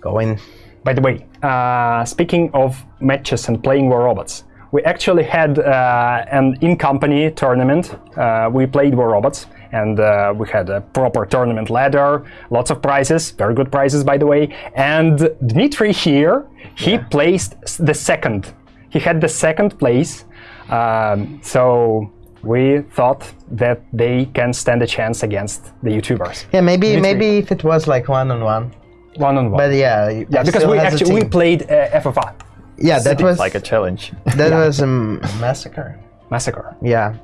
Speaker 3: going.
Speaker 1: By the way, uh, speaking of matches and playing War Robots, we actually had uh, an in-company tournament. Uh, we played War Robots, and uh, we had a proper tournament ladder, lots of prizes, very good prizes, by the way. And Dmitry here, he placed the second. He had the second place. Um, so we thought that they can stand a chance against the YouTubers,
Speaker 3: Yeah, maybe maybe if it was like one on one,
Speaker 1: one on one.
Speaker 3: but yeah,
Speaker 1: yeah, because we actually we played uh, FFA
Speaker 3: yeah that was
Speaker 2: Like a challenge.
Speaker 3: that was a massacre.
Speaker 1: massacre.
Speaker 3: Yeah.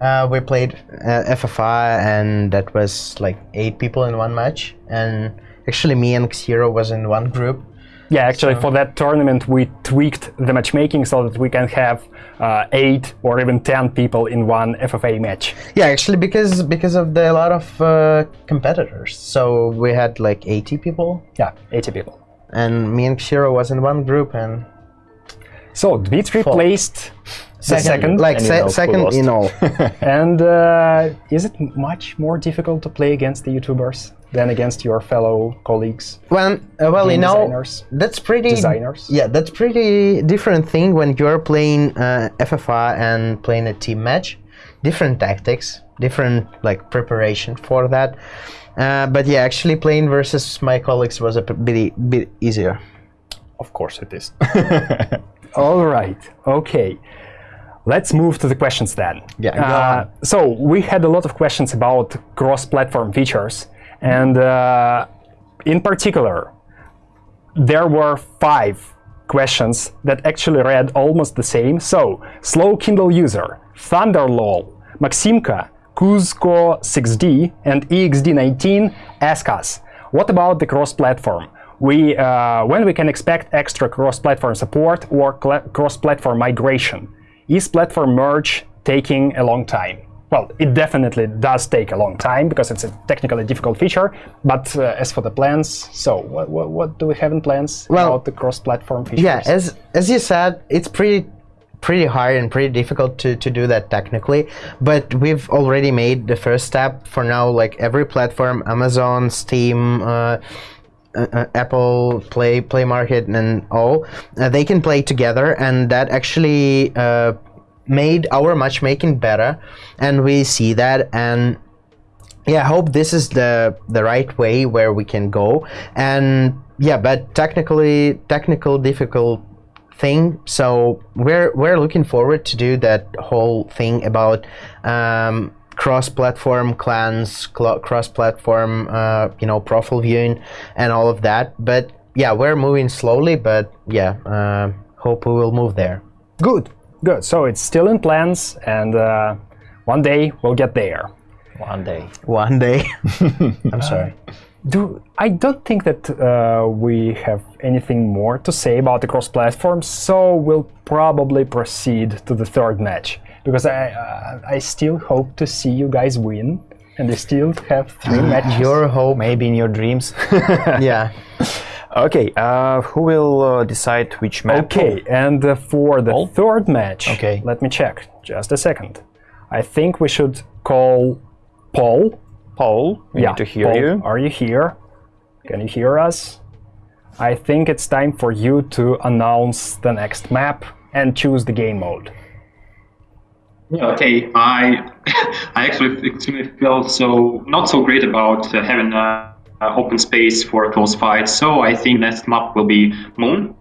Speaker 3: Uh, we played uh, FFA, and that was like eight people in one match. And actually, me and Xero was in one group.
Speaker 1: Yeah, actually, for that tournament, we tweaked the matchmaking so that we can have uh, eight or even ten people in one FFA match.
Speaker 3: Yeah, actually, because because of the a lot of uh, competitors, so we had like 80 people,
Speaker 1: Yeah, 80 people.
Speaker 3: and me and Xero was in one group, and
Speaker 1: So Dmitry
Speaker 3: Four.
Speaker 1: placed the second.
Speaker 3: like
Speaker 2: And you
Speaker 3: se-
Speaker 2: know
Speaker 3: second in all.
Speaker 1: and uh, is it much more difficult to play against the YouTubers than against your fellow colleagues?
Speaker 3: Well, uh, well, you
Speaker 1: Game
Speaker 3: know, that's pretty.
Speaker 1: Designers.
Speaker 3: Yeah, that's pretty different thing when you're playing uh, FFA and playing a team match. Different tactics, different like preparation for that. Uh, but yeah, actually playing versus my colleagues was a bit, bit easier.
Speaker 2: of course it is.
Speaker 1: All right. Okay. Let's move to the questions then.
Speaker 3: Yeah,
Speaker 1: Uh, so we had a lot of questions about cross-platform features, and uh, in particular, there were five questions that actually read almost the same. So, Slow Kindle User, Thunderlol, Maximka, Kuzco6D, and E EXD19 ask us, what about the cross-platform? We, uh, when we can expect extra cross-platform support or cross-platform migration? Is platform merge taking a long time? Well, it definitely does take a long time because it's a technically difficult feature. But uh, as for the plans, so what, what, what do we have in plans
Speaker 3: Well,
Speaker 1: about the cross-platform features?
Speaker 3: Yeah, as as you said, it's pretty pretty hard and pretty difficult to, to do that technically but we've already made the first step for now like every platform amazon steam uh, uh, uh, apple play play market and all uh, they can play together and that actually uh, made our matchmaking better and we see that and yeah i hope this is the the right way where we can go and yeah but technically technical difficult thing so we're we're looking forward to do that whole thing about um, cross-platform clans cl- cross-platform uh, you know profile viewing and all of that but yeah we're moving slowly but yeah uh, hope we will move there
Speaker 1: Good, good. So it's still in plans, and uh, one day we'll get there.
Speaker 2: One day.
Speaker 3: one day i'm sorry
Speaker 1: do I don't think that uh, we have anything more to say about the cross-platform, so we'll probably proceed to the third match because I uh, I still hope to see you guys win, and I still have three matches.
Speaker 3: Your hope.
Speaker 2: Maybe in your dreams.
Speaker 3: Yeah.
Speaker 2: okay, uh, who will uh, decide which map?
Speaker 1: Okay, and uh, for the
Speaker 2: Paul?
Speaker 1: third match,
Speaker 2: Okay.
Speaker 1: let me check. Just a second. I think we should call Paul.
Speaker 2: Paul, we
Speaker 1: yeah,
Speaker 2: need to hear
Speaker 1: Paul,
Speaker 2: you.
Speaker 1: Are you here? Can you hear us? I think it's time for you to announce the next map and choose the game mode.
Speaker 8: Yeah, okay. I I actually extremely feel so not so great about uh, having uh, uh, open space for a close fight. So I think next map will be Moon,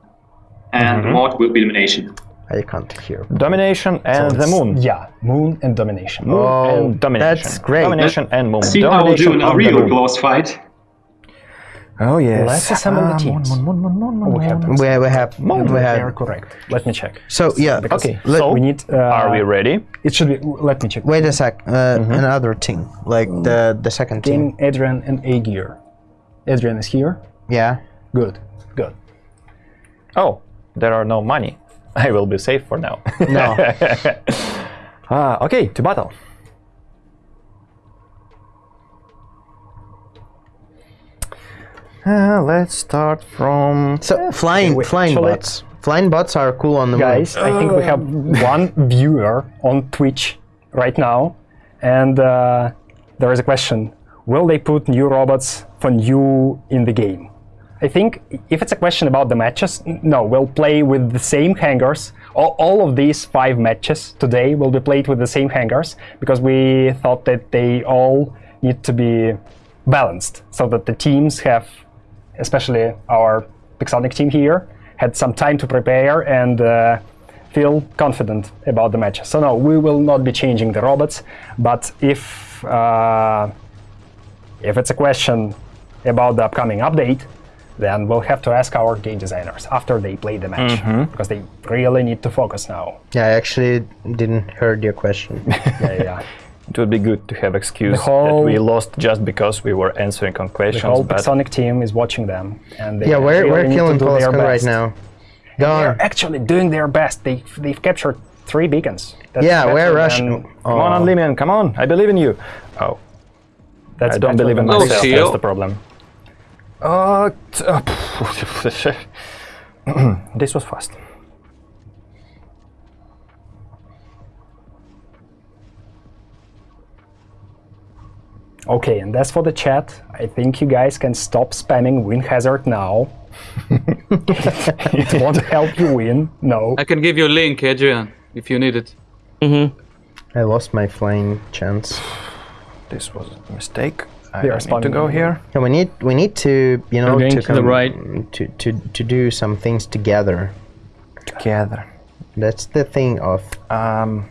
Speaker 8: and mod will be Domination.
Speaker 3: I can't hear.
Speaker 2: Domination and the moon.
Speaker 1: Yeah, moon and domination.
Speaker 2: Moon
Speaker 3: Oh,
Speaker 2: and domination.
Speaker 3: that's great.
Speaker 2: Domination and moon.
Speaker 8: See how we'll do in a real
Speaker 2: moon.
Speaker 8: close fight.
Speaker 2: Oh yes.
Speaker 1: Let's assemble the
Speaker 2: Ah,
Speaker 1: teams.
Speaker 2: moon, moon, moon, moon, moon,
Speaker 1: We have
Speaker 2: moon.
Speaker 3: We, we have. We
Speaker 1: They are correct. Let me check.
Speaker 3: So yeah.
Speaker 2: Okay,
Speaker 3: Let-
Speaker 2: so
Speaker 1: We need. Uh,
Speaker 2: are we ready?
Speaker 1: It should be. Let me check.
Speaker 3: Wait a sec. Uh, Another team, like the the second team.
Speaker 1: King Adrian and Aegir. Adrian is here.
Speaker 3: Yeah.
Speaker 1: Good. Good.
Speaker 2: Oh, there are no money. I will be safe for now.
Speaker 3: No.
Speaker 2: Ah, okay, to battle. Uh, let's start from.
Speaker 3: So flying
Speaker 1: wait,
Speaker 3: flying
Speaker 1: shall I-
Speaker 3: bots. Flying bots are cool on the
Speaker 1: Guys, I think we have one viewer on Twitch right now, and uh, there is a question: Will they put new robots for new in the game? I think if it's a question about the matches, no, we'll play with the same hangars. All, all of these five matches today will be played with the same hangars because we thought that they all need to be balanced so that the teams have, especially our Pixonic team here, had some time to prepare and uh, feel confident about the match. So no, we will not be changing the robots, but if uh, if it's a question about the upcoming update, then we'll have to ask our game designers after they play the match because they really need to focus now.
Speaker 3: Yeah, I actually didn't heard your question.
Speaker 1: Yeah, yeah, yeah.
Speaker 2: It would be good to have excuse
Speaker 1: whole-
Speaker 2: that we lost just because we were answering on questions.
Speaker 1: The whole
Speaker 2: but
Speaker 1: Pixonic team is watching them, and they
Speaker 3: yeah, we're
Speaker 1: really
Speaker 3: we're killing
Speaker 1: to
Speaker 3: Polskan right now.
Speaker 1: They're actually doing their best. They they've captured three beacons. That's
Speaker 3: Yeah, we're
Speaker 1: than-
Speaker 3: rushing.
Speaker 2: come on, Unlimian, come on! I believe in you. Oh,
Speaker 1: That's
Speaker 2: I don't believe in
Speaker 1: than-
Speaker 5: Oh,
Speaker 2: myself.
Speaker 5: see
Speaker 2: That's
Speaker 5: you.
Speaker 2: the problem. Uh, uh, this was fast.
Speaker 1: Okay, and as for the chat, I think you guys can stop spamming win hazard now. it won't help you win. No.
Speaker 5: I can give you a link, Adrian, if you need it. Mhm.
Speaker 3: I lost my flying chance.
Speaker 2: This was a mistake. I
Speaker 1: They are
Speaker 2: need to go here.
Speaker 3: Yeah, we need we need to you know
Speaker 6: going
Speaker 3: to,
Speaker 6: to the right.
Speaker 3: to, to to do some things together.
Speaker 2: Together.
Speaker 3: That's the thing of
Speaker 2: Um,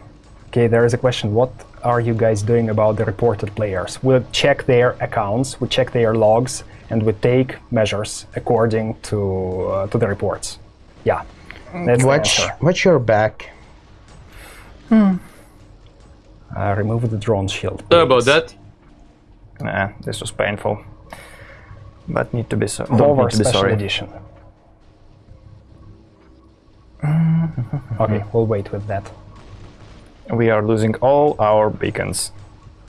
Speaker 1: Okay, there is a question. What are you guys doing about the reported players? We'll check their accounts, we check their logs, and we take measures according to uh, to the reports. Yeah. That's the
Speaker 3: watch
Speaker 1: answer.
Speaker 3: watch your back.
Speaker 1: Uh, remove the drone shield.
Speaker 5: Sorry about that.
Speaker 2: nah, this was painful. But need to be so. Don't
Speaker 1: Hover
Speaker 2: need to be
Speaker 1: special
Speaker 2: sorry.
Speaker 1: edition. okay, we'll wait with that.
Speaker 2: We are losing all our beacons.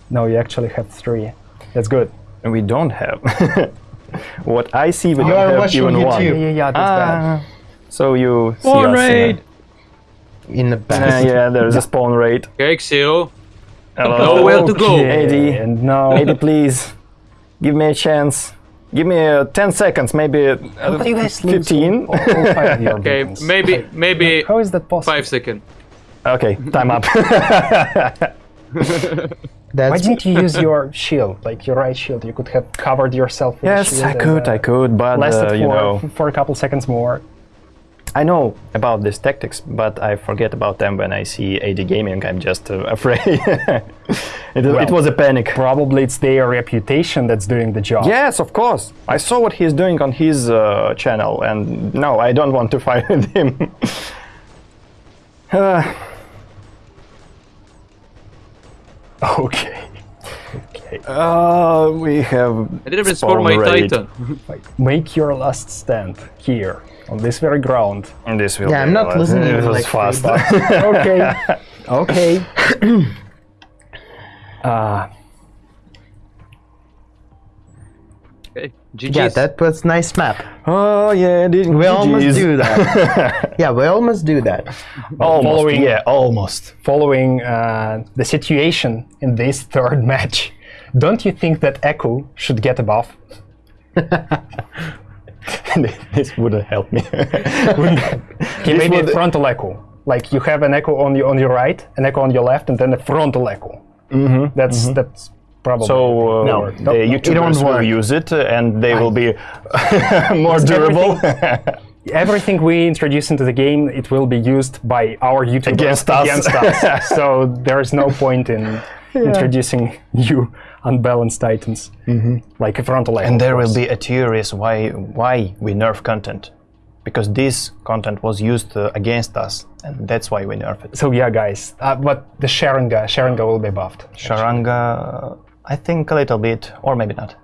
Speaker 1: No, you actually have three. That's good.
Speaker 2: And we don't have. what I see, we
Speaker 3: You
Speaker 2: don't have
Speaker 3: watching
Speaker 2: even one.
Speaker 3: YouTube.
Speaker 1: Yeah, yeah, that's bad.
Speaker 2: Ah, so you see
Speaker 6: Spawn
Speaker 2: us, uh,
Speaker 6: raid!
Speaker 3: in the
Speaker 2: uh,
Speaker 3: back.
Speaker 2: yeah, there's a spawn rate.
Speaker 5: Okay, Xero.
Speaker 2: Hello.
Speaker 5: Nowhere to go.
Speaker 2: Eddie.
Speaker 1: And no.
Speaker 2: Eddie, please, give me a chance. Give me uh, 10 seconds, maybe uh,
Speaker 1: you guys lose
Speaker 2: 15.
Speaker 1: all- all five
Speaker 5: Okay,
Speaker 1: beacons?
Speaker 5: maybe maybe
Speaker 1: How is that possible?
Speaker 5: five seconds.
Speaker 2: Okay, time up.
Speaker 1: Why didn't you use your shield, like your right shield? You could have covered yourself with a
Speaker 2: yes,
Speaker 1: shield
Speaker 2: I
Speaker 1: and,
Speaker 2: could,
Speaker 1: uh,
Speaker 2: I could, but
Speaker 1: Lasted
Speaker 2: uh,
Speaker 1: for,
Speaker 2: you know,
Speaker 1: for a couple seconds more.
Speaker 2: I know about these tactics, but I forget about them when I see AD Gaming. I'm just uh, afraid. it, it was a panic.
Speaker 1: Probably it's their reputation that's doing the job.
Speaker 2: Yes, of course. I saw what he's doing on his uh, channel, and no, I don't want to fight with him. Uh,
Speaker 1: Okay. Okay.
Speaker 2: Uh, we have.
Speaker 5: I didn't even score my
Speaker 2: spawn rate.
Speaker 5: Titan.
Speaker 1: Make your last stand here on this very ground.
Speaker 2: And this will
Speaker 3: Yeah,
Speaker 2: be
Speaker 3: I'm not listening
Speaker 2: It
Speaker 3: to,
Speaker 2: was
Speaker 3: like,
Speaker 2: fast.
Speaker 1: Okay. okay. uh,
Speaker 5: GG's.
Speaker 3: Yeah, that was nice map.
Speaker 2: oh yeah, did
Speaker 3: We almost do that. yeah, we almost do that.
Speaker 2: Almost.
Speaker 1: Following-
Speaker 2: Yeah, almost.
Speaker 1: following uh, the situation in this third match, don't you think that Echo should get a buff?
Speaker 2: this wouldn't help me.
Speaker 1: Okay, maybe a frontal echo. Like you have an echo on your on your right, an echo on your left, and then a frontal echo. Mm-hmm. That's that's probably
Speaker 2: so uh,
Speaker 1: No,
Speaker 2: the YouTubers will use it, and they will be more durable
Speaker 1: everything we introduce into the game. It will be used by our YouTubers
Speaker 2: Against us.
Speaker 1: Against us. so there is no point in introducing new unbalanced titans like a frontal
Speaker 2: and there will be a theories why why we nerf content, because this content was used uh, against us, and that's why we nerf it.
Speaker 1: So yeah, guys, uh, but the Sharanga, Sharanga will be buffed.
Speaker 2: Sharanga, I think a little bit, or maybe not.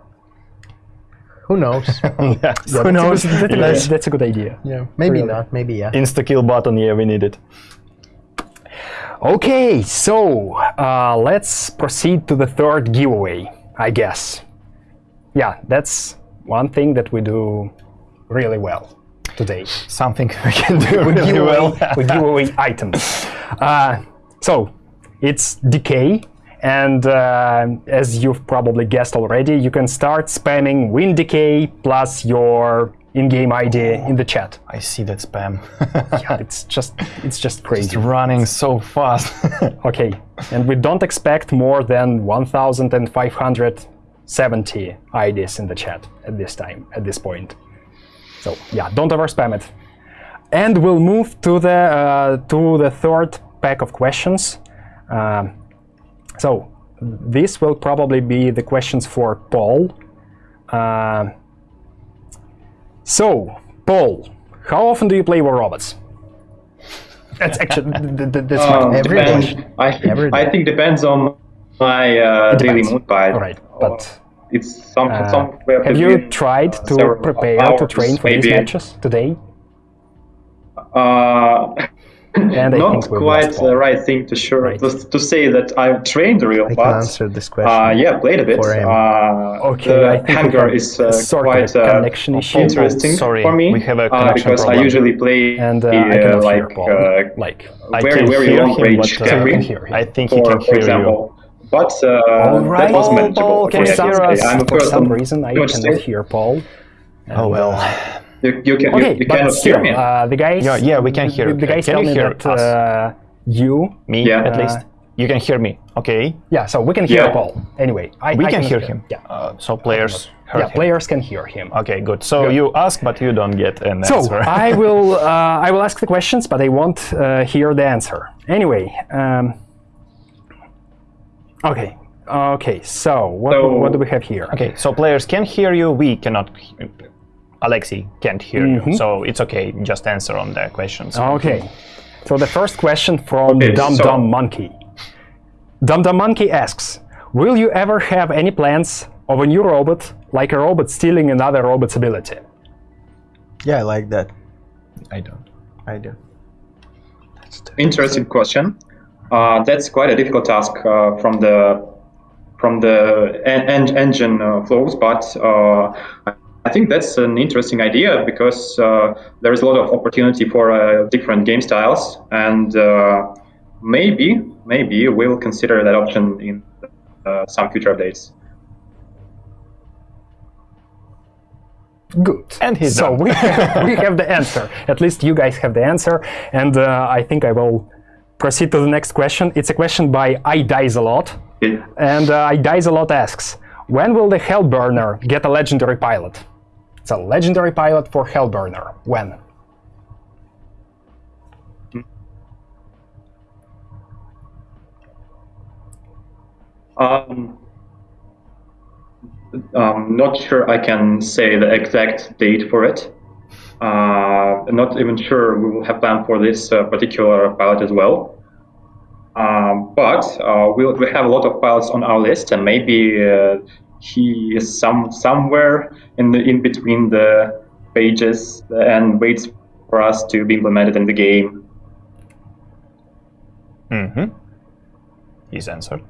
Speaker 3: Who knows?
Speaker 1: Who knows? That's, a good- that's a good idea.
Speaker 3: yeah, maybe
Speaker 1: Really?
Speaker 3: not. Maybe yeah.
Speaker 2: Insta kill button, yeah, we need it.
Speaker 1: Okay, so uh, let's proceed to the third giveaway, I guess. Yeah, that's one thing that we do really well today.
Speaker 2: Something we can do
Speaker 1: We
Speaker 2: really
Speaker 1: give
Speaker 2: well.
Speaker 1: we give away items. Uh, so it's decay, and uh, as you've probably guessed already, you can start spamming win decay plus your in-game ID in the chat.
Speaker 2: I see that spam.
Speaker 1: Yeah, it's just it's just crazy.
Speaker 2: it's running so fast.
Speaker 1: Okay, and we don't expect more than 1,570 IDs in the chat at this time, at this point. So yeah, don't overspam it. And we'll move to the uh, to the third pack of questions. Um, so this will probably be the questions for Paul. Uh, so Paul, how often do you play War Robots? That's actually th- th- th- that's my
Speaker 8: Um,
Speaker 3: Every
Speaker 8: depends. I,
Speaker 3: Every
Speaker 8: I think depends on my uh, daily mood by
Speaker 1: All right, but
Speaker 8: it's some
Speaker 1: Uh,
Speaker 8: somewhere
Speaker 1: have you tried
Speaker 8: uh,
Speaker 1: to prepare to train for these matches today?
Speaker 8: Uh,
Speaker 1: And I
Speaker 8: not
Speaker 1: think
Speaker 8: quite the
Speaker 1: Paul.
Speaker 8: right thing to sure
Speaker 1: Right.
Speaker 8: to, to say that I've trained real,
Speaker 3: I can
Speaker 8: but
Speaker 3: answer this question.
Speaker 8: uh, yeah, played a bit.
Speaker 3: for him.
Speaker 8: Uh,
Speaker 1: Okay, I
Speaker 8: the
Speaker 1: think we
Speaker 8: hanger
Speaker 1: have
Speaker 8: is uh,
Speaker 1: a
Speaker 8: quite
Speaker 1: a
Speaker 8: uh,
Speaker 1: connection issue.
Speaker 8: interesting
Speaker 2: Sorry,
Speaker 8: for me
Speaker 2: we have a
Speaker 8: uh,
Speaker 2: connection
Speaker 8: because I usually play
Speaker 1: And uh,
Speaker 8: uh,
Speaker 1: I cannot
Speaker 8: like
Speaker 1: hear Paul.
Speaker 8: uh,
Speaker 1: like,
Speaker 2: I
Speaker 8: very
Speaker 2: can
Speaker 8: very
Speaker 2: hear
Speaker 8: long
Speaker 2: him,
Speaker 8: range
Speaker 2: but, uh,
Speaker 8: carry.
Speaker 1: I can hear him.
Speaker 2: I think he can
Speaker 8: for
Speaker 2: hear
Speaker 8: example. But uh,
Speaker 1: Alright.
Speaker 8: that was
Speaker 2: Paul,
Speaker 8: manageable.
Speaker 2: Paul,
Speaker 8: for
Speaker 2: can you hear us?
Speaker 1: For some reason, I
Speaker 8: pretty much
Speaker 1: cannot hear Paul.
Speaker 2: Oh well.
Speaker 8: You, you can
Speaker 1: Okay,
Speaker 8: you, you
Speaker 1: but
Speaker 8: cannot
Speaker 1: still,
Speaker 8: hear me.
Speaker 1: uh, the guys.
Speaker 2: Yeah, yeah, we can hear.
Speaker 1: The, the guys
Speaker 2: Can
Speaker 1: tell
Speaker 2: you
Speaker 1: me
Speaker 2: hear
Speaker 1: that
Speaker 2: us?
Speaker 1: uh, you.
Speaker 2: Me,
Speaker 8: Yeah.
Speaker 2: at least. You can hear me. Okay.
Speaker 1: Yeah, so we can hear
Speaker 8: Yeah.
Speaker 1: Paul. Anyway, I,
Speaker 2: We
Speaker 1: I
Speaker 2: can
Speaker 1: cannot
Speaker 2: hear him.
Speaker 1: Yeah,
Speaker 2: Uh, so players heard
Speaker 1: yeah,
Speaker 2: him.
Speaker 1: players can hear him.
Speaker 2: Okay, good. So you ask, but you don't get an
Speaker 1: So
Speaker 2: answer.
Speaker 1: I will uh, I will ask the questions, but I won't uh, hear the answer. Anyway, um, okay, okay. So what
Speaker 8: So-
Speaker 1: what do we have here?
Speaker 2: Okay, so players can hear you. We cannot. He- Alexi can't hear
Speaker 1: Mm-hmm.
Speaker 2: you, so it's okay. Just answer on the questions.
Speaker 1: Okay. So the first question from
Speaker 8: Okay,
Speaker 1: Dum
Speaker 8: so-
Speaker 1: Dum Monkey. Dum Dum Monkey asks, "Will you ever have any plans of a new robot, like a robot stealing another robot's ability?"
Speaker 3: yeah, I like that.
Speaker 2: I don't.
Speaker 3: I do.
Speaker 8: Interesting question. Uh, that's quite a difficult task uh, from the from the en- en- engine uh, flows, but uh, I think that's an interesting idea because uh, there is a lot of opportunity for uh, different game styles, and uh, maybe maybe we'll consider that option in uh, some future updates.
Speaker 1: Good.
Speaker 2: And he's
Speaker 1: so
Speaker 2: done.
Speaker 1: we have, we have the answer. At least you guys have the answer, and uh, I think I will proceed to the next question. It's a question by I dies a lot,
Speaker 8: Okay.
Speaker 1: and uh, I dies a lot asks, "When will the Hellburner get a legendary pilot?" It's a legendary pilot for Hellburner. When?
Speaker 8: Um, I'm not sure I can say the exact date for it. Uh, I'm not even sure we will have planned for this uh, particular pilot as well. Um, but uh, we'll, we have a lot of pilots on our list, and maybe uh, he is some somewhere in the in between the pages and waits for us to be implemented in the game.
Speaker 2: Mm-hmm. He's answered.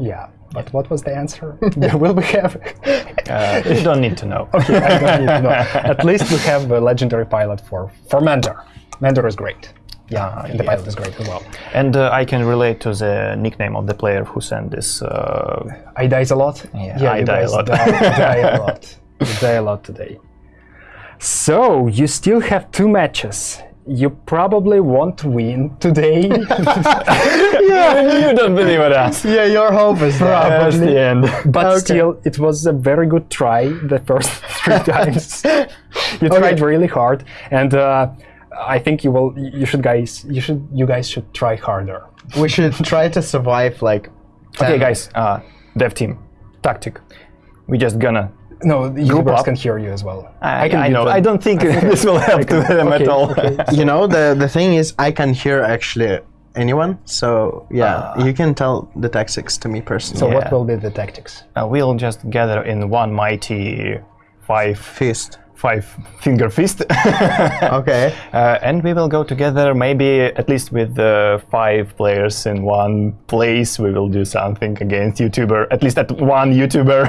Speaker 1: Yeah, but what was the answer? Will we have?
Speaker 2: Uh, you don't need to know.
Speaker 1: okay, I don't need to know. At least we have a legendary pilot for for Mandor. Mandor is great. Yeah,
Speaker 2: Ah,
Speaker 1: and the
Speaker 2: yeah.
Speaker 1: pilot is great as well.
Speaker 2: And uh, I can relate to the nickname of the player who sent this. Uh,
Speaker 1: I dies a lot.
Speaker 2: Yeah, I
Speaker 1: you
Speaker 2: die a lot.
Speaker 1: Die, die a lot. You die a lot today. So you still have two matches. You probably won't win today.
Speaker 2: yeah, you don't believe in us.
Speaker 3: Yeah, your hope is.
Speaker 2: That's the end.
Speaker 1: But
Speaker 3: Okay.
Speaker 1: still, it was a very good try the first three times. you tried really hard, and uh, I think you will. You should, guys. You should. You guys should try harder.
Speaker 3: We should try to survive like.
Speaker 2: Okay, guys. Uh, dev team, tactic. We just gonna.
Speaker 1: No, the YouTubers
Speaker 2: up.
Speaker 1: can hear you as well.
Speaker 2: I,
Speaker 1: can
Speaker 2: I know. I don't think this will help to them at all.
Speaker 1: okay.
Speaker 3: You know the the thing is, I can hear actually anyone. So yeah, you can tell the tactics to me personally.
Speaker 1: So
Speaker 2: Yeah.
Speaker 1: what will be the tactics?
Speaker 2: Uh, we'll just gather in one mighty five
Speaker 3: fist.
Speaker 2: Five finger fist,
Speaker 3: Okay.
Speaker 2: uh, and we will go together. Maybe at least with uh, five players in one place. We will do something against YouTuber. At least at one YouTuber.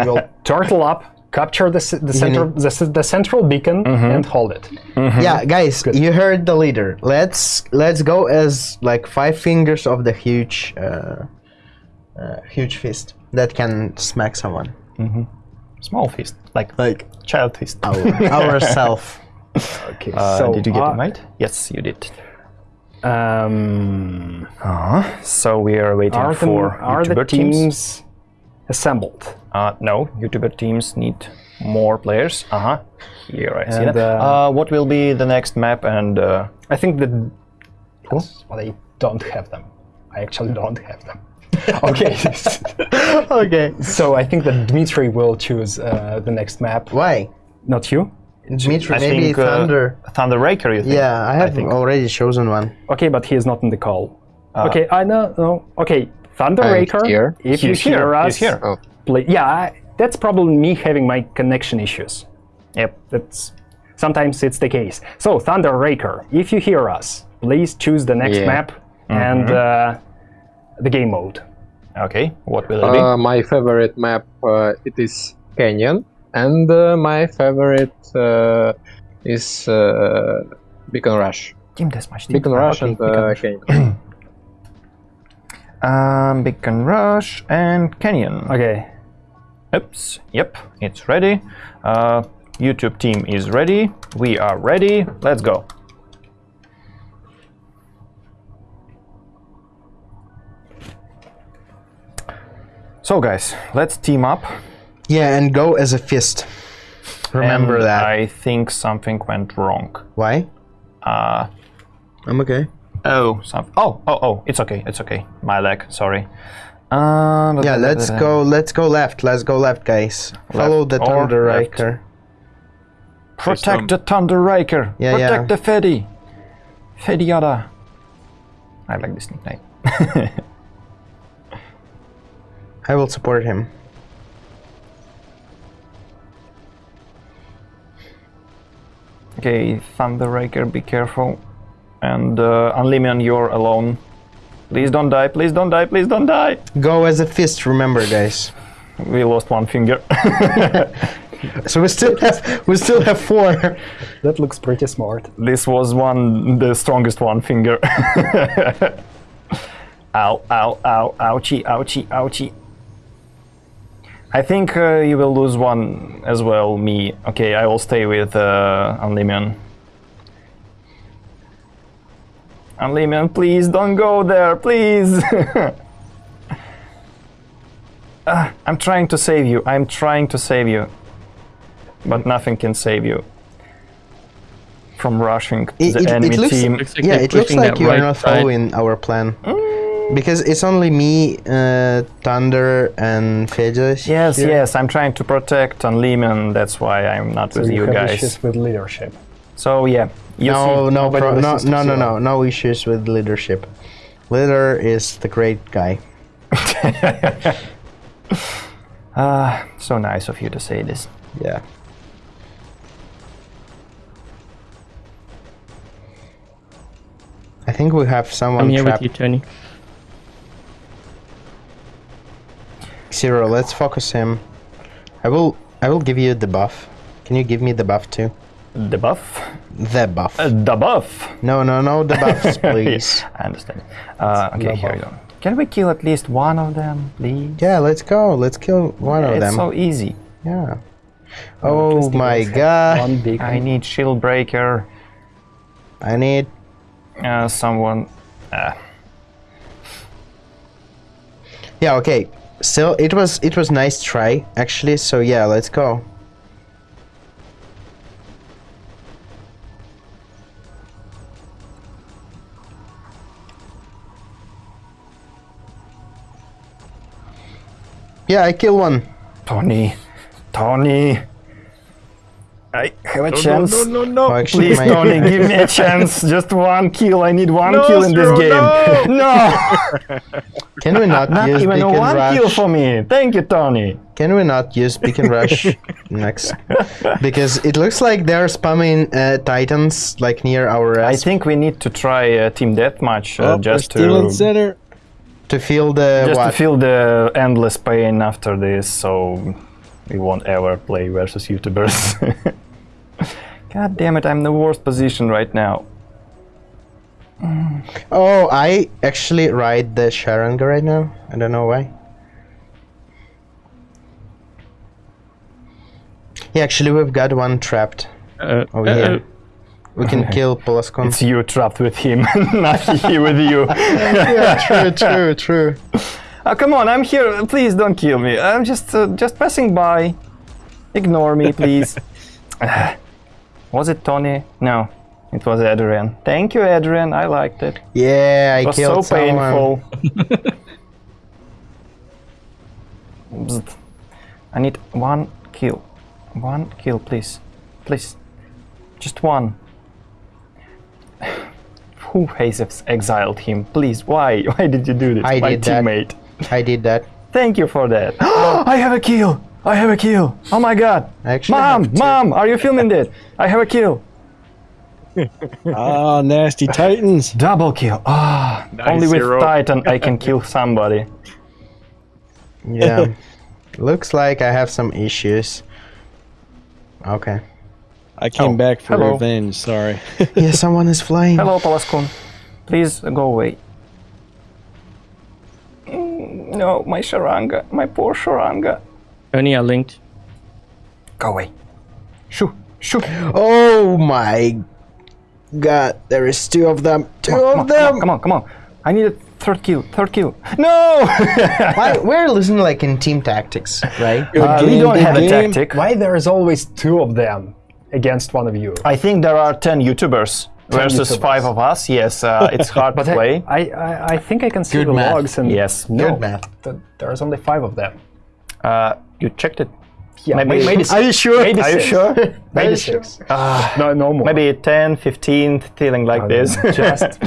Speaker 1: We will turtle up, capture the the center the, the central beacon, and hold it.
Speaker 3: Yeah, guys, you heard the leader. Let's let's go as like five fingers of the huge, uh, uh, huge fist that can smack someone.
Speaker 2: Small fist, like
Speaker 3: Like
Speaker 2: child fist.
Speaker 3: our, ourself.
Speaker 1: Okay.
Speaker 2: Uh,
Speaker 1: so
Speaker 2: did you get
Speaker 1: uh,
Speaker 2: it right? Yes, you did.
Speaker 1: Um,
Speaker 2: So we are waiting
Speaker 1: are the,
Speaker 2: for
Speaker 1: are the
Speaker 2: YouTuber
Speaker 1: teams,
Speaker 2: teams.
Speaker 1: assembled?
Speaker 2: Uh, no, YouTuber teams need more players. Uh huh. Here I see
Speaker 1: And,
Speaker 2: that.
Speaker 1: uh,
Speaker 2: Uh, what will be the next map? And uh,
Speaker 1: I think that. But I don't have them. I actually don't have them. okay.
Speaker 3: okay.
Speaker 1: so I think that Dmitry will choose uh, the next map.
Speaker 3: Why?
Speaker 1: Not you.
Speaker 3: Dmitry,
Speaker 2: I
Speaker 3: maybe
Speaker 2: think uh,
Speaker 3: Thunder.
Speaker 2: Thunder Raker. You think?
Speaker 3: yeah, I have
Speaker 2: think.
Speaker 3: already chosen one.
Speaker 1: Okay, but he is not in the call. okay, I know. No. Okay, Thunder
Speaker 9: I'm
Speaker 1: Raker.
Speaker 9: here.
Speaker 1: If
Speaker 2: He's
Speaker 1: you hear
Speaker 2: here,
Speaker 1: us,
Speaker 2: he's here.
Speaker 9: Oh.
Speaker 1: play- yeah, I, that's probably me having my connection issues.
Speaker 2: Yep.
Speaker 1: That's sometimes it's the case. So Thunder Raker, if you hear us, please choose the next
Speaker 9: Yeah.
Speaker 1: map and uh, the game mode.
Speaker 2: Okay. What will it be?
Speaker 9: Uh, my favorite map uh, it is Canyon, and uh, my favorite uh, is uh, Beacon Rush.
Speaker 2: Team Deathmatch. Team
Speaker 9: Beacon Rush
Speaker 2: okay,
Speaker 9: and
Speaker 2: Beacon
Speaker 9: uh,
Speaker 2: Rush.
Speaker 9: Canyon.
Speaker 2: Um, Beacon Rush and Canyon.
Speaker 1: Okay.
Speaker 2: Oops. Yep. It's ready. Uh, YouTube team is ready. We are ready. Let's go. So guys, let's team up.
Speaker 3: Yeah, and go as a fist. Remember
Speaker 2: And
Speaker 3: that.
Speaker 2: I think something went wrong.
Speaker 3: Why?
Speaker 2: Uh,
Speaker 3: I'm okay.
Speaker 2: oh, some, oh, oh, oh, it's okay, it's okay. My leg, sorry. Um,
Speaker 3: Yeah, let's go. Let's go left. Let's go left, guys. Follow the Thunder
Speaker 2: left.
Speaker 3: Riker.
Speaker 2: Protect the Thunder Riker.
Speaker 3: Yeah,
Speaker 2: Protect
Speaker 3: yeah.
Speaker 2: the Fedi. Fediada. I like this nickname.
Speaker 3: I will support him.
Speaker 2: Okay, Thunder Riker, be careful. And uh, Unlimion, you're alone. Please don't die, please don't die, please don't die.
Speaker 3: Go as a fist. Remember, guys.
Speaker 2: We lost one finger.
Speaker 3: So we still have we still have four.
Speaker 1: That looks pretty smart.
Speaker 2: this was one, the strongest one finger. ow, ow, ow, ouchie, ouchie, ouchie. I think uh, you will lose one as well, me. Okay, I will stay with uh, Unlimion. Unlimion, please don't go there, please! Ah, I'm trying to save you, I'm trying to save you. But nothing can save you from rushing
Speaker 3: It,
Speaker 2: the
Speaker 3: it,
Speaker 2: enemy
Speaker 3: it looks
Speaker 2: team.
Speaker 6: Looks like
Speaker 3: yeah,
Speaker 6: they're
Speaker 3: it looks like you are
Speaker 6: right
Speaker 3: not
Speaker 6: side.
Speaker 3: following our plan because it's only me, uh, Thunder, and Fedus.
Speaker 2: Yes,
Speaker 3: here.
Speaker 2: yes, I'm trying to protect Unlimion, that's why I'm not
Speaker 1: So
Speaker 2: with
Speaker 1: you
Speaker 2: you
Speaker 1: have
Speaker 2: guys.
Speaker 1: issues with leadership.
Speaker 2: So yeah, you
Speaker 3: No,
Speaker 2: see,
Speaker 3: no, pro- no, no, no, no, no issues with leadership. Leader is the great guy.
Speaker 2: Ah, so nice of you to say this.
Speaker 3: Yeah. I think we have someone
Speaker 6: I'm here
Speaker 3: trapped.
Speaker 6: with you, Tony.
Speaker 3: Zero, let's focus him. I will I will give you the buff. Can you give me the buff too?
Speaker 2: The buff?
Speaker 3: The buff.
Speaker 2: Uh, the buff!
Speaker 3: no, no, no, the buffs, please.
Speaker 2: I understand. Uh, okay, here we go. Can we kill at least one of them, please?
Speaker 3: yeah, let's go. Let's kill one of
Speaker 2: it's
Speaker 3: them.
Speaker 2: so easy.
Speaker 3: yeah. Oh my god.
Speaker 2: I need shield breaker.
Speaker 3: I need
Speaker 2: Uh, someone. Uh,
Speaker 3: Yeah, okay. Still it was it was nice try actually, so yeah, let's go. Yeah, I kill one.
Speaker 2: Tony, Tony. I have a chance.
Speaker 7: No, no, no,
Speaker 3: Oh, actually,
Speaker 2: Please,
Speaker 3: my-
Speaker 2: Tony, give me a chance. Just one kill. I need one kill in this
Speaker 7: Zero,
Speaker 2: game. No,
Speaker 3: Can we not,
Speaker 2: not
Speaker 3: use
Speaker 2: even one
Speaker 3: rush?
Speaker 2: kill for me. Thank you, Tony.
Speaker 3: Can we not use beacon rush next? Because it looks like they're spamming uh, titans like near our
Speaker 2: I think we need to try uh, team deathmatch uh,
Speaker 6: Oh,
Speaker 2: just
Speaker 6: we're still in
Speaker 2: to
Speaker 6: center.
Speaker 3: to feel the
Speaker 2: just
Speaker 3: what?
Speaker 2: to feel the endless pain after this, so we won't ever play versus YouTubers. God damn it! I'm in the worst position right now.
Speaker 3: Oh, I actually ride the Sharanga right now. I don't know why. Yeah, actually, we've got one trapped
Speaker 6: Uh,
Speaker 3: over
Speaker 6: uh,
Speaker 3: here. We can kill Polaskon.
Speaker 2: It's you trapped with him, not he with you.
Speaker 3: yeah, true, true, true.
Speaker 2: Oh, come on, I'm here. Please don't kill me. I'm just uh, just passing by. Ignore me, please. was it Tony? No, it was Adrian. Thank you, Adrian. I liked it.
Speaker 3: Yeah, I killed
Speaker 2: It was
Speaker 3: killed
Speaker 2: so
Speaker 3: someone.
Speaker 2: painful. I need one kill. One kill, please. Please. Just one. Who has exiled him? Please, why? Why did you do this?
Speaker 3: I
Speaker 2: My
Speaker 3: did that.
Speaker 2: Teammate.
Speaker 3: I did that.
Speaker 2: Thank you for that. I have a kill! I have a kill! Oh my god!
Speaker 3: Actually
Speaker 2: Mom! Mom! Are you filming this? I have a kill!
Speaker 6: Ah, nasty titans.
Speaker 2: Double kill! Ah!
Speaker 7: Nice,
Speaker 2: only with
Speaker 7: Zero.
Speaker 2: Titan I can kill somebody.
Speaker 3: Yeah. Looks like I have some issues. Okay.
Speaker 6: I came
Speaker 2: Oh,
Speaker 6: back for
Speaker 2: hello.
Speaker 6: revenge. Sorry.
Speaker 3: Yeah, someone is flying.
Speaker 2: Hello, Palascon. Please go away. No, my Sharanga. My poor Sharanga.
Speaker 6: Tony, I linked.
Speaker 2: Go away. Shoo! Shoo!
Speaker 3: Oh my god, there is two of them. Two
Speaker 2: Come on,
Speaker 3: of
Speaker 2: come on,
Speaker 3: them!
Speaker 2: come on, come on. I need a third kill. Third kill. No!
Speaker 3: Why, we're losing like in team tactics, right?
Speaker 2: Uh, we don't
Speaker 6: good
Speaker 2: have a tactic.
Speaker 1: Why there is always two of them against one of you?
Speaker 2: I think there are 10 YouTubers versus
Speaker 1: YouTubers.
Speaker 2: 5 of us. Yes, uh, it's hard to
Speaker 1: But I,
Speaker 2: play.
Speaker 1: I, I, I think I can see
Speaker 3: Good
Speaker 1: the
Speaker 3: math.
Speaker 1: logs and
Speaker 2: Yes.
Speaker 1: no,
Speaker 3: Good math.
Speaker 1: th- there's only five of them.
Speaker 2: Uh, you checked it?
Speaker 1: Yeah,
Speaker 2: Maybe-
Speaker 1: maybe, maybe
Speaker 2: Are you sure?
Speaker 1: Maybe
Speaker 2: Are you
Speaker 1: six.
Speaker 2: sure?
Speaker 1: Maybe six. no, no more.
Speaker 2: Maybe 10, 15, feeling like this.
Speaker 1: just,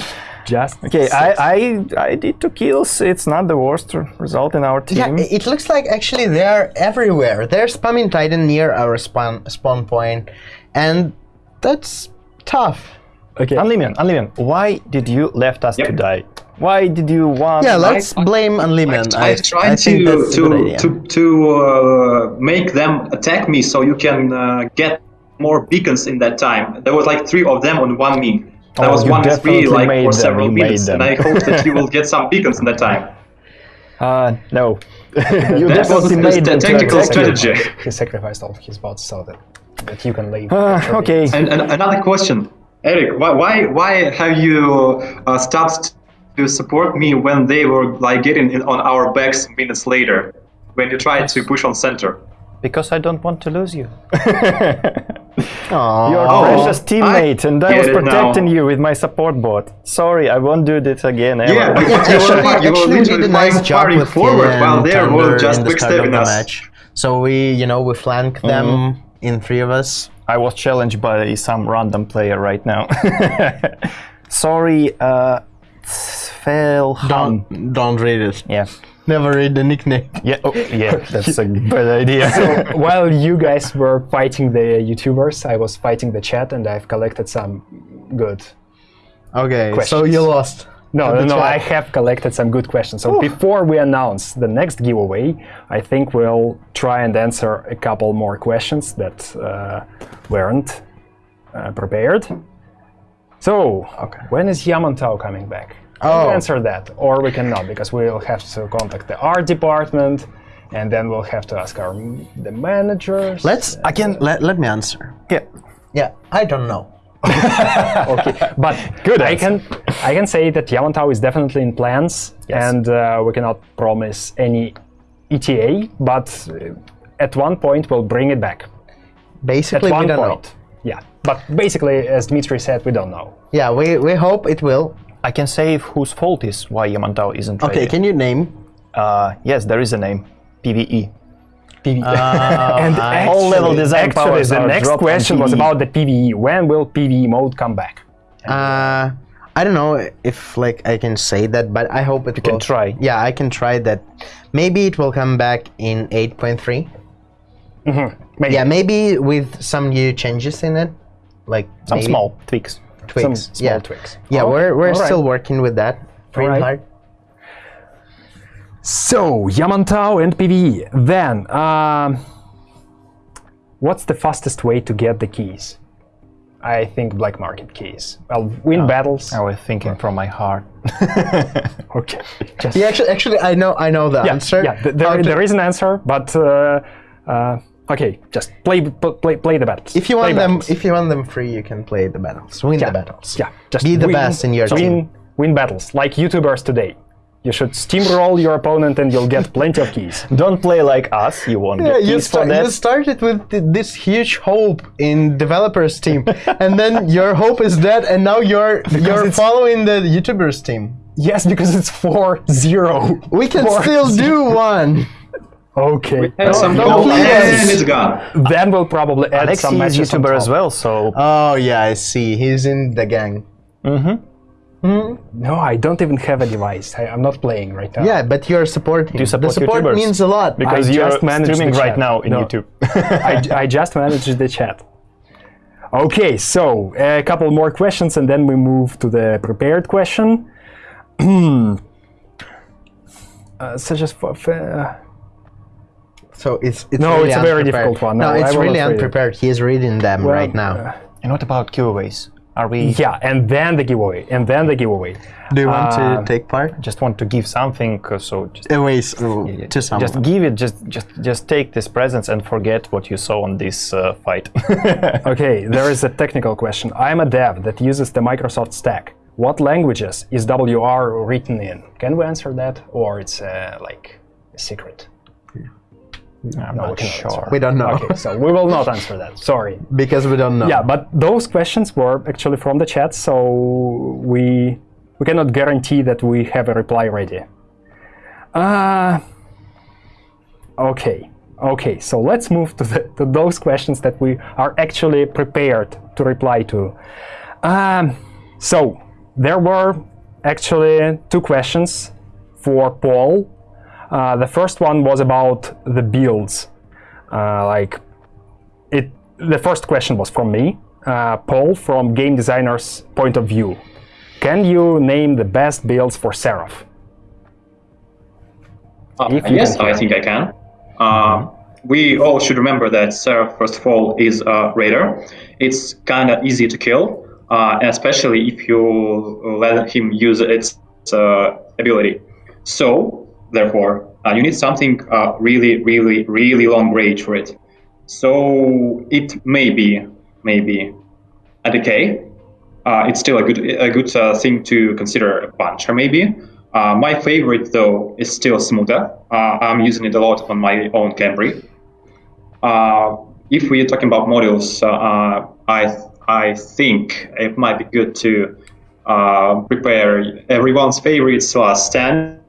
Speaker 1: just.
Speaker 2: okay,
Speaker 1: six.
Speaker 2: I, I, I did two kills. It's not the worst result in our team.
Speaker 3: Yeah, it looks like actually they're everywhere. They're spamming Titan near our spawn spawn point, and that's tough.
Speaker 1: Okay.
Speaker 2: Unlimited, Unlimited, why did you left us to die? Why did you want...
Speaker 3: Yeah, let's blame Unlimited.
Speaker 8: I, I tried
Speaker 3: think
Speaker 8: to
Speaker 3: that's
Speaker 8: to to to uh, make them attack me so you can uh, get more beacons in that time. There was like three of them on one me. That
Speaker 2: Oh,
Speaker 8: was one v three like for
Speaker 2: them,
Speaker 8: several
Speaker 2: you made
Speaker 8: minutes, and. I hope that you will get some beacons in that time.
Speaker 2: Uh, no. you
Speaker 8: That was the
Speaker 2: made them to
Speaker 8: tactical strategy.
Speaker 1: He sacrificed all of his bots so that, that you can leave.
Speaker 2: Uh, okay.
Speaker 8: And, and another question, Eric, why why, why have you uh, stopped to support me when they were like getting in on our backs minutes later when you tried to push on center?
Speaker 2: Because I don't want to lose you.
Speaker 3: Aw.
Speaker 2: Your
Speaker 8: Oh,
Speaker 2: precious teammate,
Speaker 8: I
Speaker 2: and I was
Speaker 8: it now.
Speaker 2: protecting you with my support bot. Sorry, I won't do this again ever.
Speaker 8: Yeah, because you were,
Speaker 3: actually,
Speaker 8: you were
Speaker 3: actually
Speaker 8: literally
Speaker 3: did a nice
Speaker 8: flying
Speaker 3: job with
Speaker 8: forward
Speaker 3: Killian
Speaker 8: while they
Speaker 3: Thunder
Speaker 8: were just
Speaker 3: in the
Speaker 8: backstabbing
Speaker 3: the
Speaker 8: us.
Speaker 3: match. So we, you know, we flank them
Speaker 2: Mm-hmm.
Speaker 3: in three of us.
Speaker 2: I was challenged by some random player right now. Sorry, uh, Fel Han.
Speaker 3: Don't don't read it.
Speaker 2: Yeah.
Speaker 3: Never read the nickname.
Speaker 2: Yeah. Oh, yeah. That's a bad idea.
Speaker 1: While you guys were fighting the YouTubers, I was fighting the chat, and I've collected some good.
Speaker 3: Okay, so you lost.
Speaker 1: No, no, no. I have collected some good questions. So before we announce the next giveaway, I think we'll try and answer a couple more questions that uh, weren't uh, prepared. So, okay. when is Yamantau coming back? Can
Speaker 3: Oh.
Speaker 1: we answer that, or we cannot because we'll have to contact the art department, and then we'll have to ask our the managers.
Speaker 3: Let's. I can. Let, let me answer.
Speaker 2: yeah.
Speaker 3: Yeah, I don't know.
Speaker 1: okay, but good. I can I can say that Yamantau is definitely in plans, and uh, we cannot promise any ETA, but uh, at one point we'll bring it back. At
Speaker 3: Basically, we
Speaker 1: one
Speaker 3: don't
Speaker 1: point,
Speaker 3: know.
Speaker 1: yeah. But basically, as Dmitry said, we don't know.
Speaker 3: Yeah, we, we hope it will.
Speaker 2: I can say whose fault is why Yamantau isn't ready.
Speaker 3: Okay, can you name?
Speaker 2: Uh, yes, there is a name. PVE.
Speaker 1: PvE.
Speaker 3: Uh,
Speaker 1: and
Speaker 2: All level design
Speaker 1: actually, the next question was about the PVE. When will PVE mode come back?
Speaker 3: Uh, I don't know if like I can say that, but I hope it
Speaker 2: You can try.
Speaker 3: Yeah, I can try that. Maybe it will come back in 8.3.
Speaker 1: Maybe.
Speaker 3: Yeah, maybe with some new changes in it, like
Speaker 2: Some
Speaker 3: maybe
Speaker 2: small tweaks.
Speaker 3: tweaks.
Speaker 1: Some small
Speaker 3: yeah.
Speaker 1: tweaks.
Speaker 3: Yeah,
Speaker 1: Okay,
Speaker 3: we're we're
Speaker 1: all right.
Speaker 3: still working with that. Pretty
Speaker 1: right.
Speaker 3: hard.
Speaker 1: So, Yamantau and PvE. Then, um, what's the fastest way to get the keys? I think black market keys. Well, win battles.
Speaker 2: I was thinking from my heart.
Speaker 1: Okay. Just,
Speaker 3: Yeah, actually, actually, I know I know the
Speaker 1: yeah,
Speaker 3: answer.
Speaker 1: yeah. th- there, there is an answer, but uh, uh, okay. Just play, play, play the battles.
Speaker 3: If you
Speaker 1: Play
Speaker 3: want them,
Speaker 1: battles.
Speaker 3: if you want them free, you can play the battles. Win
Speaker 1: yeah,
Speaker 3: the battles.
Speaker 1: yeah. Just
Speaker 3: Be the
Speaker 1: win,
Speaker 3: best in your
Speaker 1: win,
Speaker 3: team.
Speaker 1: Win battles like YouTubers today. You should steamroll your opponent, and you'll get plenty of keys.
Speaker 2: Don't play like us. You won't
Speaker 3: Yeah,
Speaker 2: get
Speaker 3: you,
Speaker 2: keys for
Speaker 3: sta-
Speaker 2: that.
Speaker 3: you started with th- this huge hope in developers team, and then your hope is dead, and now you're you're following the YouTubers team.
Speaker 1: Yes, because it's 4-0.
Speaker 3: We can
Speaker 1: Four-
Speaker 3: still do one.
Speaker 1: Okay.
Speaker 8: And some
Speaker 3: don't
Speaker 8: gold,
Speaker 3: please.
Speaker 8: and it's gone.
Speaker 1: Then we'll probably add
Speaker 2: Alexi
Speaker 1: some
Speaker 2: is
Speaker 1: matches on
Speaker 2: YouTuber as well, so
Speaker 3: Oh yeah, I see. He's in the gang. Mm-hmm.
Speaker 1: No, I don't even have a device. I, I'm not playing right now.
Speaker 3: Yeah, but you're supporting.
Speaker 2: you support
Speaker 3: the support
Speaker 2: YouTubers?
Speaker 3: means a lot.
Speaker 2: because
Speaker 1: I
Speaker 2: you're
Speaker 1: just
Speaker 2: streaming right now in
Speaker 1: No.
Speaker 2: YouTube.
Speaker 1: I, I just managed the chat. Okay, so a couple more questions and then we move to the prepared question. uh, such as for, for,
Speaker 3: so it's it's
Speaker 1: No,
Speaker 3: really
Speaker 1: it's a very
Speaker 3: unprepared.
Speaker 1: difficult one.
Speaker 3: No,
Speaker 1: No,
Speaker 3: it's really
Speaker 1: not read it.
Speaker 3: unprepared. He's reading them
Speaker 1: well,
Speaker 3: right now.
Speaker 1: uh,
Speaker 2: and what about giveaways? Are we
Speaker 1: yeah, and then the giveaway, and then the giveaway.
Speaker 3: do you want
Speaker 1: uh,
Speaker 3: to take part?
Speaker 2: just want to give something? uh, So just,
Speaker 3: Anyways, uh, to someone.
Speaker 2: just give it. Just just just take this presents and forget what you saw on this uh, fight.
Speaker 1: Okay, there is a technical question. I'm a dev that uses the Microsoft stack. What languages is WR written in? Can we answer that, or it's uh, like a secret?
Speaker 2: I'm
Speaker 1: No,
Speaker 2: not sure.
Speaker 3: we don't know
Speaker 1: Okay, so we will not answer that. Sorry.
Speaker 3: because we don't know.
Speaker 1: Yeah, but those questions were actually from the chat, so we we cannot guarantee that we have a reply ready. Uh, okay, okay. So let's move to, the, to those questions that we are actually prepared to reply to. Um, so there were actually two questions for Paul. Uh, the first one was about the builds, uh, like it the first question was from me uh, paul from game designer's point of view can you name the best builds for seraph
Speaker 8: Uh, yes, I think I can. Uh, we all should remember that Seraph, first of all, is a raider. It's kind of easy to kill, uh, especially if you let him use its uh, ability. So, therefore, uh, you need something uh, really, really, really long range for it. So it may be, maybe a decay. Uh, it's still a good, a good uh, thing to consider a puncher, maybe. Uh, my favorite, though, is still Smoother. Uh, I'm using it a lot on my own Camry. Uh, if we're talking about modules, I I think it might be good to prepare everyone's favorites last stand,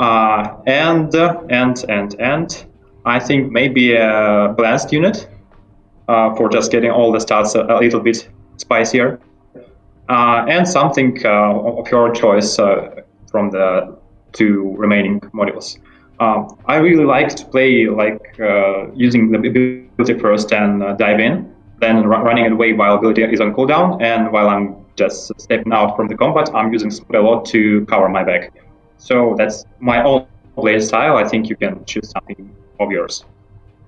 Speaker 8: and uh, and and and I think maybe a blast unit uh, for just getting all the stats a, a little bit spicier. uh, and something of your choice from the two remaining modules. Um, I really like to play like uh, using the ability first and uh, dive in, then ru- running away while ability is on cooldown, and while I'm just stepping out from the combat, I'm using spell a lot to cover my back. So that's my own play style. I think you can choose something of yours.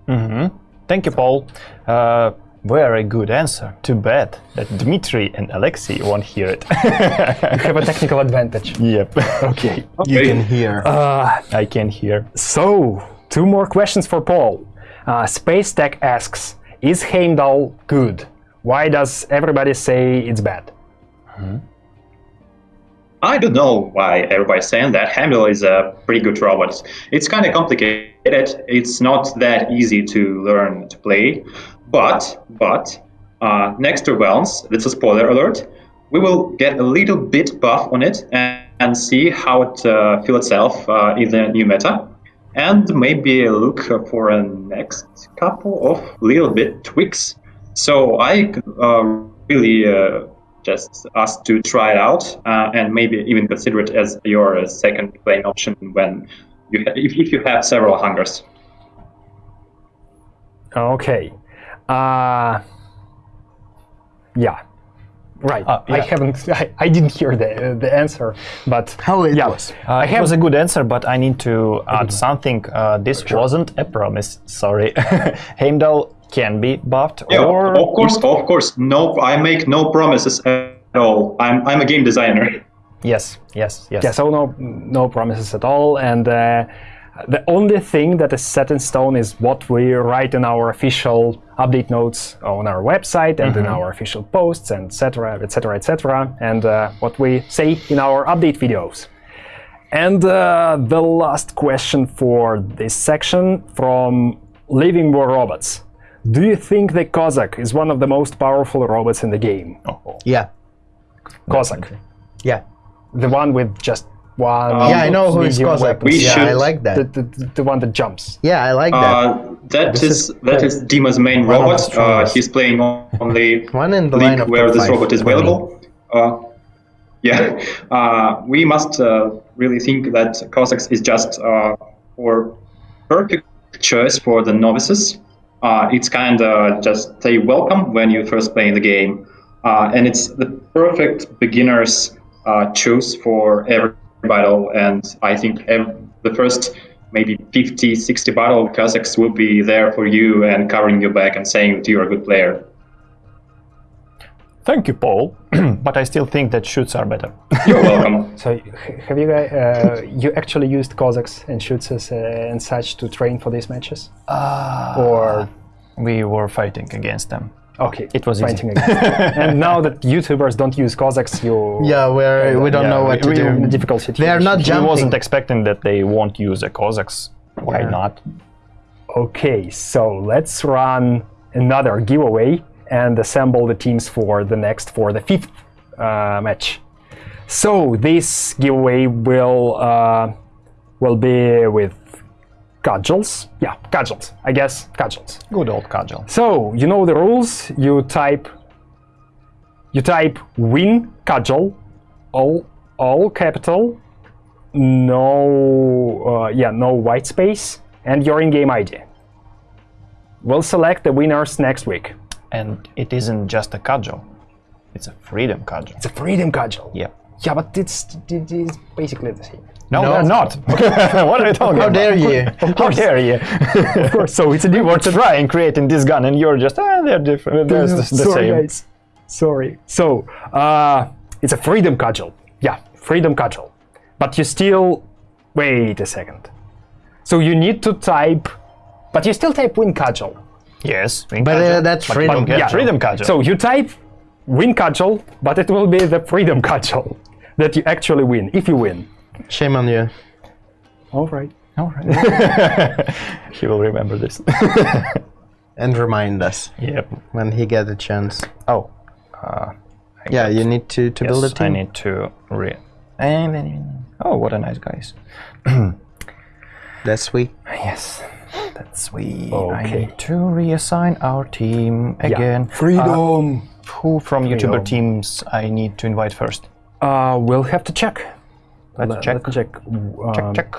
Speaker 2: hmm Thank you, Paul. Uh, very good answer. Too bad that Dmitry and Alexei won't hear it.
Speaker 1: You have a technical advantage.
Speaker 2: yep.
Speaker 1: Okay.
Speaker 3: You can hear.
Speaker 2: I can hear.
Speaker 1: So, two more questions for Paul. Uh, Space Tech asks, is Heimdall good? Why does everybody say it's bad?
Speaker 8: I don't know why everybody's saying that. Heimdall is a pretty good robot. It's kind of complicated. It's not that easy to learn to play. But, but, uh, next to Realms, that's a spoiler alert, we will get a little bit buff on it and, and see how it uh, feel itself uh, in the new meta. And maybe look for a next couple of little bit tweaks. So I uh, really uh, just ask to try it out uh, and maybe even consider it as your uh, second playing option when you ha- if, if you have several hangars.
Speaker 1: Okay. Uh, yeah. Right.
Speaker 2: Uh,
Speaker 1: I haven't. I, I didn't hear the the answer, but
Speaker 3: How it
Speaker 1: yeah,
Speaker 3: was.
Speaker 2: Uh,
Speaker 1: I
Speaker 2: it
Speaker 1: have
Speaker 2: was a good answer, but I need to add something. Uh, this wasn't a promise. Sorry. Heimdall can be buffed,
Speaker 8: Yeah,
Speaker 2: or
Speaker 8: of course, of course. No, I make no promises at all. I'm I'm a game designer.
Speaker 2: yes, yes, yes.
Speaker 1: yeah. So no no promises at all, and uh, the only thing that is set in stone is what we write in our official update notes on our website and in our official posts, and etc. etc. etc. and uh, what we say in our update videos. And uh, the last question for this section from Living War Robots. Do you think the Cossack is one of the most powerful robots in the game?
Speaker 3: Yeah.
Speaker 1: Cossack.
Speaker 3: Yeah.
Speaker 1: The one with just one.
Speaker 3: yeah, I know who is
Speaker 1: medium
Speaker 3: Cossack.
Speaker 8: We
Speaker 3: yeah,
Speaker 8: should-
Speaker 3: I like that.
Speaker 1: The, the, the one that jumps.
Speaker 3: yeah, I like that.
Speaker 8: Uh, that
Speaker 3: This
Speaker 8: is,
Speaker 3: is
Speaker 8: that Dima's main
Speaker 3: One of the
Speaker 8: robot. Uh, he's playing on on the
Speaker 3: One in the
Speaker 8: league
Speaker 3: line of
Speaker 8: where
Speaker 3: top
Speaker 8: this robot is available. Uh, yeah, uh, we must uh, really think that Cossacks is just uh, for perfect choice for the novices. Uh, it's kind of just a welcome when you first play the game, uh, and it's the perfect beginners uh, choose for every battle. And I think ev- the first maybe 50, 60 battle Cossacks will be there for you and covering your back and saying that you're a good player.
Speaker 2: Thank you, Paul. but I still think that shoots are better.
Speaker 8: You're welcome.
Speaker 1: So have you guys? Uh, you actually used Cossacks and Schutzes uh, and such to train for these matches? or
Speaker 2: we were fighting against them.
Speaker 1: okay,
Speaker 2: It was easy.
Speaker 1: fighting against them. and now that YouTubers don't use Cossacks, you
Speaker 3: yeah, we're, we don't
Speaker 2: yeah,
Speaker 3: know what
Speaker 2: we-
Speaker 3: to
Speaker 2: we-
Speaker 1: in
Speaker 3: do.
Speaker 1: difficult situation.
Speaker 3: They are not
Speaker 2: I
Speaker 3: jumping.
Speaker 2: wasn't expecting that they won't use the Cossacks. Why
Speaker 3: Yeah.
Speaker 2: not?
Speaker 1: Okay, so let's run another giveaway and assemble the teams for the next for the fifth uh, match. So this giveaway will uh, will be with cudgels. Yeah, cudgels. I guess cudgels.
Speaker 2: Good old cudgel.
Speaker 1: So you know the rules. You type you type win cudgel, all all capital, no uh, yeah no white space, and your in-game ID. We'll select the winners next week.
Speaker 2: And it isn't just a cudgel. It's a freedom cudgel.
Speaker 1: It's a freedom cudgel.
Speaker 2: Yep.
Speaker 1: Yeah, but it's it is basically the same.
Speaker 2: No,
Speaker 3: No.
Speaker 2: they're not. what are you talking
Speaker 3: How
Speaker 2: about?
Speaker 3: dare you?
Speaker 2: How dare you?
Speaker 1: Of course. So it's a
Speaker 2: you were
Speaker 1: different.
Speaker 2: trying creating this gun and you're just, ah, they're different. They're the, the
Speaker 1: Sorry,
Speaker 2: same.
Speaker 1: guys. Sorry. So uh, it's a freedom cudgel. Yeah, freedom cudgel. But you still wait a second. So you need to type, but you still type win cudgel.
Speaker 2: Yes. wing
Speaker 3: But, uh, that's
Speaker 2: But
Speaker 3: freedom
Speaker 2: you
Speaker 1: Yeah.
Speaker 2: freedom cudgel.
Speaker 1: So you type win cudgel, but it will be the freedom cudgel that you actually win if you win.
Speaker 3: Shame on you.
Speaker 1: All right.
Speaker 2: All right. he will remember this.
Speaker 3: And remind us
Speaker 2: yep.
Speaker 3: when he get a chance.
Speaker 2: Oh. Uh,
Speaker 3: Yeah, you need to, to build a
Speaker 2: yes, I need to re. And then, oh, what a nice guys.
Speaker 3: That's sweet.
Speaker 2: Yes, that's sweet. I
Speaker 1: Okay.
Speaker 2: need to reassign our team again. Yeah.
Speaker 1: Freedom.
Speaker 2: Who from YouTuber teams I need to invite first?
Speaker 1: Uh, we'll have to check.
Speaker 2: Let's
Speaker 1: Let-
Speaker 2: check.
Speaker 1: Let's check.
Speaker 2: Check,
Speaker 1: Um,
Speaker 2: check.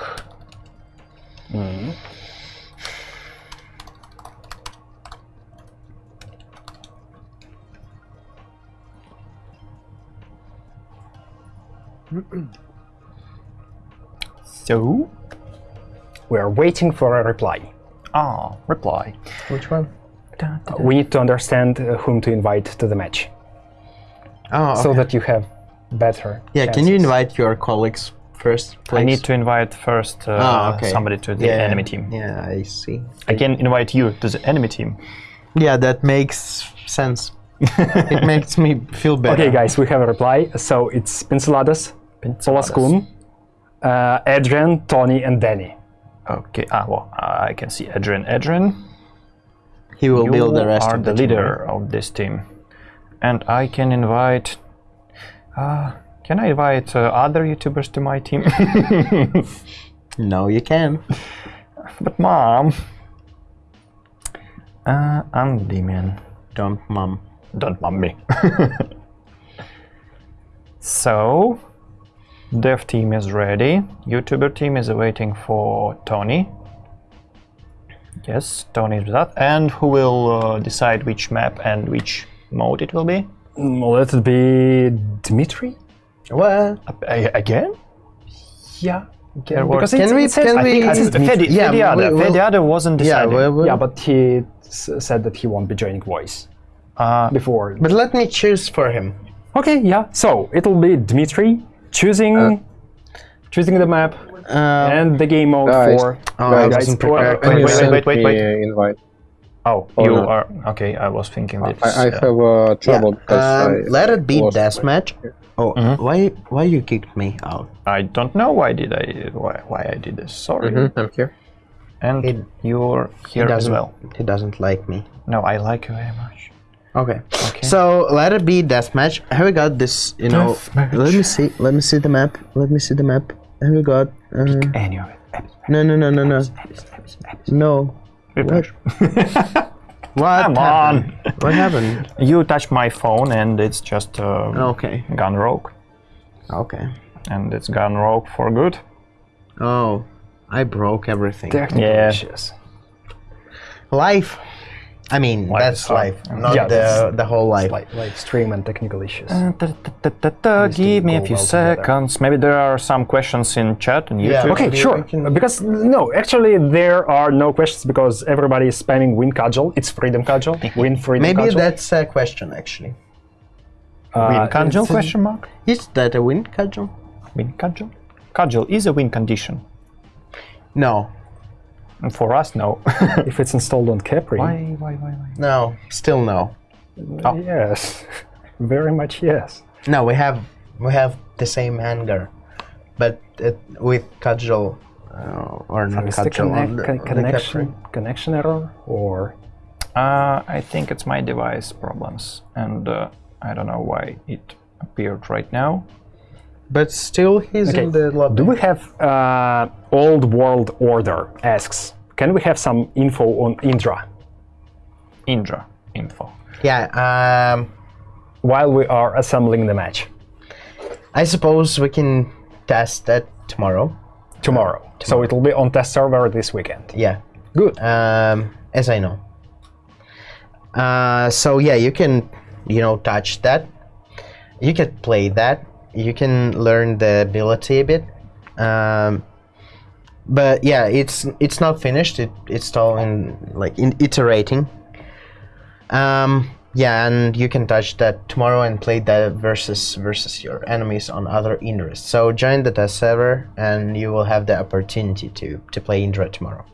Speaker 2: So,
Speaker 1: We are waiting for a reply.
Speaker 2: ah, reply.
Speaker 3: Which one?
Speaker 1: We need to understand uh, whom to invite to the match,
Speaker 3: Oh,
Speaker 1: so that you have better.
Speaker 3: yeah. Can you invite your colleagues first? Please?
Speaker 2: I need to invite first uh,
Speaker 3: Ah, okay.
Speaker 2: somebody to the
Speaker 3: yeah,
Speaker 2: enemy team.
Speaker 3: Yeah, I see.
Speaker 2: I can invite you to the enemy team.
Speaker 3: Yeah, that makes sense. it makes me feel better.
Speaker 1: Okay, guys, we have a reply. So it's Pinceladas, Solaskun, uh, Adrian, Tony, and Danny.
Speaker 2: Okay, ah, well, I can see Adrian. Adrian,
Speaker 3: He will
Speaker 2: you
Speaker 3: build the rest
Speaker 2: are
Speaker 3: of
Speaker 2: the
Speaker 3: the
Speaker 2: leader
Speaker 3: right?
Speaker 2: of this team. And I can invite. Uh, can I invite uh, other YouTubers to my team?
Speaker 3: No, you can.
Speaker 2: but mom. Uh, I'm Damien.
Speaker 3: Don't, mom.
Speaker 2: Don't mom me. so, dev team is ready. YouTuber team is waiting for Tony. Yes, Tony is with that. And who will uh, decide which map and which mode it will be?
Speaker 1: Mm, Let it be Dmitry.
Speaker 3: Well,
Speaker 2: A- again?
Speaker 1: Yeah.
Speaker 2: There
Speaker 1: Because it,
Speaker 3: Can we-
Speaker 1: it says,
Speaker 3: can
Speaker 1: I think
Speaker 3: we-
Speaker 1: it says
Speaker 2: Fedi-
Speaker 1: Dmitry.
Speaker 3: Yeah,
Speaker 2: Fediada.
Speaker 3: we- we'll-
Speaker 2: Fediada wasn't
Speaker 3: Yeah,
Speaker 2: decided.
Speaker 3: well, well,
Speaker 1: Yeah, but he said that he won't be joining Voice
Speaker 2: Uh,
Speaker 1: before.
Speaker 3: but let me choose for him.
Speaker 1: Okay, yeah. So it'll be Dmitry choosing choosing the map
Speaker 3: Uh,
Speaker 1: and the game mode
Speaker 9: Guys.
Speaker 1: for.
Speaker 3: oh, I
Speaker 9: guys,
Speaker 3: wasn't
Speaker 2: wait,
Speaker 3: prepared.
Speaker 9: Can
Speaker 2: wait,
Speaker 9: you
Speaker 2: wait, wait, wait, wait.
Speaker 9: uh, invite?
Speaker 2: oh,
Speaker 9: Or
Speaker 2: you
Speaker 9: not.
Speaker 2: are okay. I was thinking this.
Speaker 9: I, I have uh, trouble because
Speaker 3: Um,
Speaker 9: I
Speaker 3: let it be
Speaker 9: lost
Speaker 3: deathmatch. Oh, why why you kicked me out?
Speaker 2: I don't know why did I why, why I did this. Sorry.
Speaker 9: Mhm, I'm here.
Speaker 2: And
Speaker 3: It-
Speaker 2: you're
Speaker 3: He
Speaker 2: here as
Speaker 3: doesn't.
Speaker 2: well.
Speaker 3: He doesn't like me.
Speaker 2: No, I like you very much.
Speaker 3: Okay. okay. So let it be deathmatch. Have we got this? You know.
Speaker 2: Deathmatch.
Speaker 3: Let me see. Let me see the map. Let me see the map. Have we got? Uh,
Speaker 2: Any of it.
Speaker 3: no, no, no, no, no. No.
Speaker 2: Refresh.
Speaker 3: What
Speaker 2: Come
Speaker 3: happened?
Speaker 2: on.
Speaker 3: What happened?
Speaker 2: You touched my phone and it's just uh,
Speaker 3: Okay.
Speaker 2: gone rogue.
Speaker 3: Okay.
Speaker 2: And it's gone rogue for good.
Speaker 3: Oh, I broke everything.
Speaker 1: Technical
Speaker 2: Yeah.
Speaker 3: Life. I mean,
Speaker 2: Life
Speaker 3: that's
Speaker 2: hard.
Speaker 3: life, not
Speaker 1: Yeah,
Speaker 3: the the whole life.
Speaker 1: Like like stream and technical issues.
Speaker 2: Uh, da, da, da, da, da, Give me a few
Speaker 1: well together.
Speaker 2: seconds. Maybe there are some questions in chat on
Speaker 3: Yeah.
Speaker 2: YouTube.
Speaker 1: Okay,
Speaker 3: we-
Speaker 1: sure.
Speaker 3: can-
Speaker 1: Because no, actually there are no questions because everybody is spamming win cudgel. It's freedom cudgel. Win freedom
Speaker 3: Maybe
Speaker 1: cudgel.
Speaker 3: that's a question actually.
Speaker 1: Uh,
Speaker 2: Win cudgel? Question mark.
Speaker 3: Is that a win cudgel?
Speaker 2: Win cudgel. Cudgel is a win condition.
Speaker 3: No.
Speaker 2: And for us, no.
Speaker 1: If it's installed on Capri.
Speaker 2: why, why, why, why?
Speaker 3: No. Still no.
Speaker 1: Yes. Very much yes.
Speaker 3: No, we have we have the same anger, but it, with cudgel uh, or not
Speaker 1: Is the
Speaker 3: cudgel on the,
Speaker 1: con-
Speaker 3: on the
Speaker 1: connection
Speaker 3: Capri.
Speaker 1: connection error or
Speaker 2: Uh, I think it's my device problems, and uh, I don't know why it appeared right now.
Speaker 3: But still, he's
Speaker 1: Okay.
Speaker 3: in the lobby.
Speaker 1: do we have uh, old world order asks can we have some info on Indra
Speaker 2: Indra info.
Speaker 3: Yeah. Um.
Speaker 1: while we are assembling the match
Speaker 3: I suppose we can test that tomorrow.
Speaker 1: tomorrow. So it will be on test server this weekend.
Speaker 3: Yeah.
Speaker 1: Good.
Speaker 3: Um. As I know. Uh. So yeah, you can, you know, touch that. You can play that. You can learn the ability a bit. Um. But yeah, it's it's not finished. It it's still in like in iterating. Um. Yeah, and you can touch that tomorrow and play that versus versus your enemies on other Indra. So join the test server, and you will have the opportunity to to play Indra tomorrow.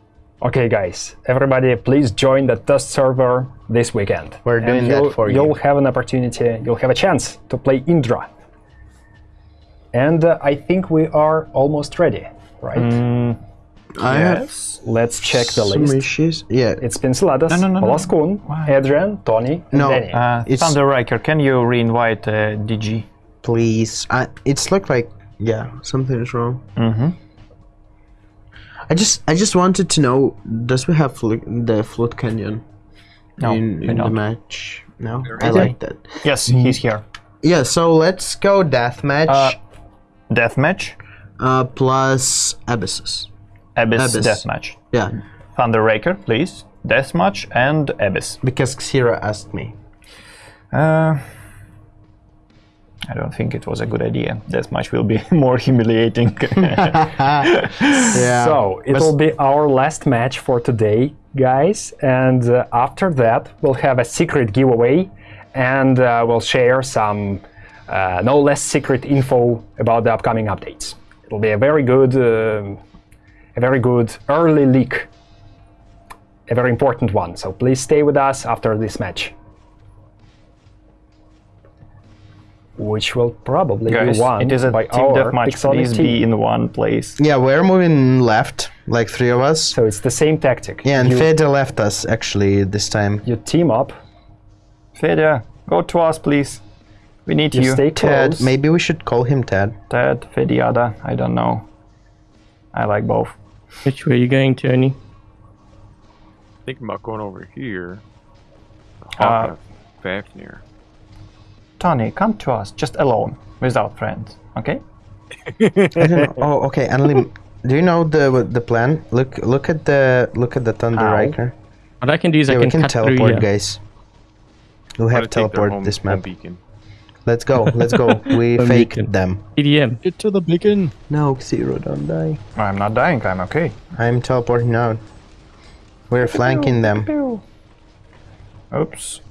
Speaker 1: Okay, guys, everybody, please join the test server this weekend.
Speaker 3: We're doing that for you.
Speaker 1: You'll have an opportunity, you'll have a chance to play Indra. And uh, I think we are almost ready, right?
Speaker 3: I
Speaker 2: Yes.
Speaker 1: Let's check the
Speaker 3: some
Speaker 1: list.
Speaker 3: issues. Yeah,
Speaker 1: It's Pinceladas,
Speaker 2: No, no, no, no.
Speaker 1: Olaskun, Adrian, Tony, and
Speaker 3: No,
Speaker 1: Danny.
Speaker 2: Uh,
Speaker 3: It's-
Speaker 2: Thunder Riker, can you re-invite uh, DG?
Speaker 3: please. I, it's look like yeah, something is wrong.
Speaker 2: Mm-hmm.
Speaker 3: I just I just wanted to know, does we have flu- the Flood Canyon
Speaker 2: No,
Speaker 3: in, in the match? No, I like that.
Speaker 2: Yes, he's here.
Speaker 3: Yeah, so let's go deathmatch
Speaker 2: Uh, Deathmatch,
Speaker 3: uh, plus Abyssus.
Speaker 2: Abyss,
Speaker 3: Abyss.
Speaker 2: Deathmatch.
Speaker 3: Yeah,
Speaker 2: Thunder Raker, please. Deathmatch and Abyss.
Speaker 3: because Xero asked me.
Speaker 2: Uh, I don't think it was a good idea. Deathmatch will be more humiliating.
Speaker 3: Yeah.
Speaker 1: So it will be our last match for today, guys. And uh, after that, we'll have a secret giveaway, and uh, we'll share some uh, no less secret info about the upcoming updates. It'll be a very good, uh, a very good early leak, a very important one. So please stay with us after this match, which will probably
Speaker 2: Guys,
Speaker 1: be won
Speaker 2: it is a
Speaker 1: by
Speaker 2: team
Speaker 1: our
Speaker 2: deathmatch.
Speaker 1: Pixonic
Speaker 2: Please
Speaker 1: team.
Speaker 2: be in one place.
Speaker 3: yeah, we're moving left, like three of us.
Speaker 1: So it's the same tactic.
Speaker 3: Yeah, and
Speaker 1: you,
Speaker 3: Fede left us actually this time.
Speaker 1: you team up,
Speaker 2: Fedya, go to us, please. We need
Speaker 1: you
Speaker 2: you.
Speaker 1: stay
Speaker 3: Ted,
Speaker 1: close.
Speaker 3: maybe we should call him Ted.
Speaker 2: Ted, Fediada, I don't know. I like both.
Speaker 6: Which way are you going, Tony?
Speaker 7: Thinking about going over here.
Speaker 2: Uh,
Speaker 7: Hawk Fafnir.
Speaker 2: Tony, come to us, just alone, without friends, okay?
Speaker 3: I don't. Oh, okay, Annalie, do you know the the plan? Look, look at the look at the Thunder
Speaker 2: Ow.
Speaker 3: Riker.
Speaker 6: What I can do is
Speaker 3: Yeah,
Speaker 6: I
Speaker 3: we
Speaker 6: can,
Speaker 3: can
Speaker 6: cut through
Speaker 3: teleport, guys. We
Speaker 7: Wanna
Speaker 3: have teleport
Speaker 7: home-
Speaker 3: this
Speaker 7: home
Speaker 3: map.
Speaker 7: beacon.
Speaker 3: Let's go. Let's go. We
Speaker 6: Home
Speaker 3: faked
Speaker 6: beacon.
Speaker 3: them.
Speaker 6: EDM.
Speaker 10: Get to the beacon.
Speaker 3: No, Xero, don't die.
Speaker 2: I'm not dying, I'm okay.
Speaker 3: I'm teleporting out. We're flanking them.
Speaker 2: Oops.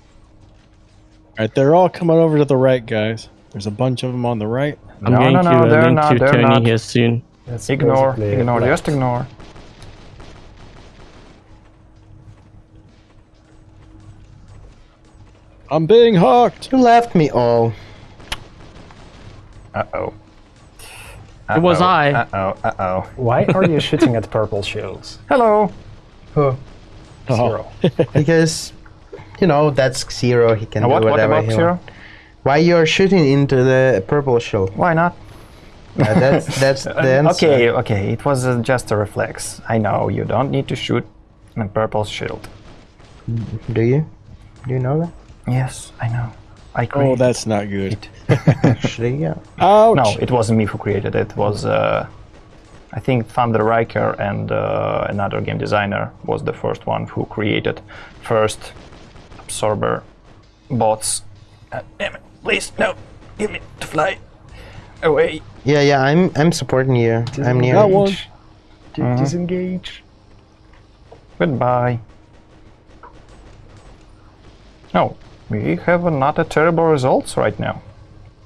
Speaker 10: Alright, they're all coming over to the right, guys. There's a bunch of them on the right.
Speaker 6: I'm
Speaker 2: No,
Speaker 6: going
Speaker 2: no,
Speaker 6: to
Speaker 2: no,
Speaker 6: uh,
Speaker 2: they're
Speaker 6: link
Speaker 2: not,
Speaker 6: to
Speaker 2: they're
Speaker 6: Tony
Speaker 2: not.
Speaker 6: here soon.
Speaker 1: That's
Speaker 2: Ignore, ignore, just ignore.
Speaker 10: I'm being hawked.
Speaker 3: You left me all.
Speaker 2: Uh-oh.
Speaker 6: It was I.
Speaker 2: Uh-oh, uh-oh.
Speaker 1: Why are you shooting at purple shields?
Speaker 2: Hello!
Speaker 3: Oh,
Speaker 1: Xero.
Speaker 3: because you know that's Xero. He can
Speaker 2: Now
Speaker 3: do
Speaker 2: what, what
Speaker 3: whatever
Speaker 2: about
Speaker 3: he
Speaker 2: Xero?
Speaker 3: wants. Why you're shooting into the purple shield?
Speaker 2: Why not?
Speaker 3: Uh, that's that's the answer.
Speaker 2: Okay, okay, it was uh, just a reflex. I know, you don't need to shoot a purple shield.
Speaker 3: Do you? Do you know that?
Speaker 2: Yes, I know. I
Speaker 10: Oh, that's not good.
Speaker 3: Actually, yeah.
Speaker 10: Ouch.
Speaker 2: No, it wasn't me who created it. It was, uh, I think, Thunder Riker and uh, another game designer was the first one who created first absorber bots. Uh, damn it! Please, no! Give me to fly away.
Speaker 3: Yeah, yeah. I'm I'm supporting you. I'm near.
Speaker 10: Got one.
Speaker 1: D- Disengage.
Speaker 2: Goodbye. Oh, we have not a terrible results right now.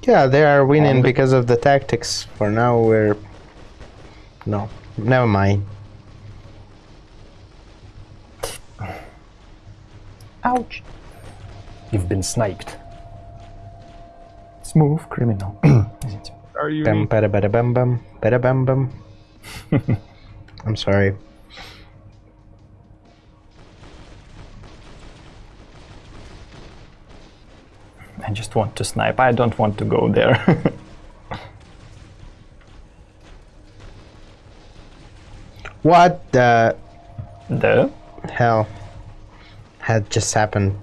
Speaker 3: Yeah, they are winning
Speaker 2: And-
Speaker 3: because of the tactics. For now, we're no. Never mind.
Speaker 2: Ouch!
Speaker 1: You've been sniped.
Speaker 2: Smooth criminal.
Speaker 7: Are you?
Speaker 3: Bam, bada, bada, bam, bam, bada, bam, bam. I'm sorry.
Speaker 2: I just want to snipe. I don't want to go there.
Speaker 3: What the
Speaker 2: the
Speaker 3: hell had just happened?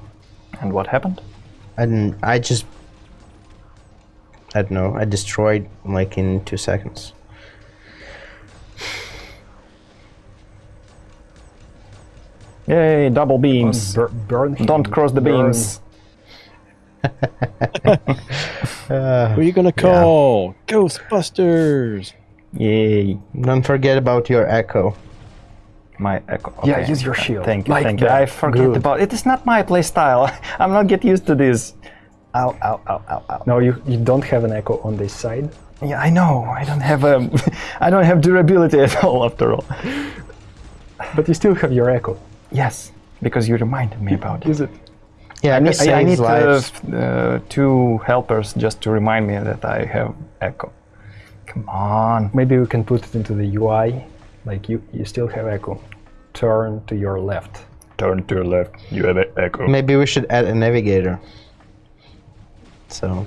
Speaker 2: and what happened?
Speaker 3: I didn't. I just. I don't know. I destroyed like in two seconds.
Speaker 2: Yay! Double beams.
Speaker 1: Bur- burn him.
Speaker 2: Don't cross the
Speaker 1: Burn.
Speaker 2: beams.
Speaker 10: Who are you gonna call? Ghostbusters.
Speaker 2: Yay!
Speaker 3: Don't forget about your echo.
Speaker 2: My echo.
Speaker 1: Yeah, use your shield.
Speaker 2: Thank you,
Speaker 1: Like
Speaker 2: thank you. I forget
Speaker 1: Good.
Speaker 2: about it. Is not my play style. I'm not get used to this. Ow! Ow! Ow! Ow! Ow!
Speaker 1: No, you, you don't have an echo on this side.
Speaker 2: Yeah, I know. I don't have um, I don't have durability at all. After all.
Speaker 1: But you still have your echo.
Speaker 2: Yes, because you reminded me about it.
Speaker 1: Use it.
Speaker 3: Yeah,
Speaker 2: I need, I, I need uh, uh, two helpers just to remind me that I have echo. Come on.
Speaker 1: Maybe we can put it into the UI. Like you, you still have echo. Turn to your left.
Speaker 2: Turn to your left. You have echo.
Speaker 3: Maybe we should add a navigator. So,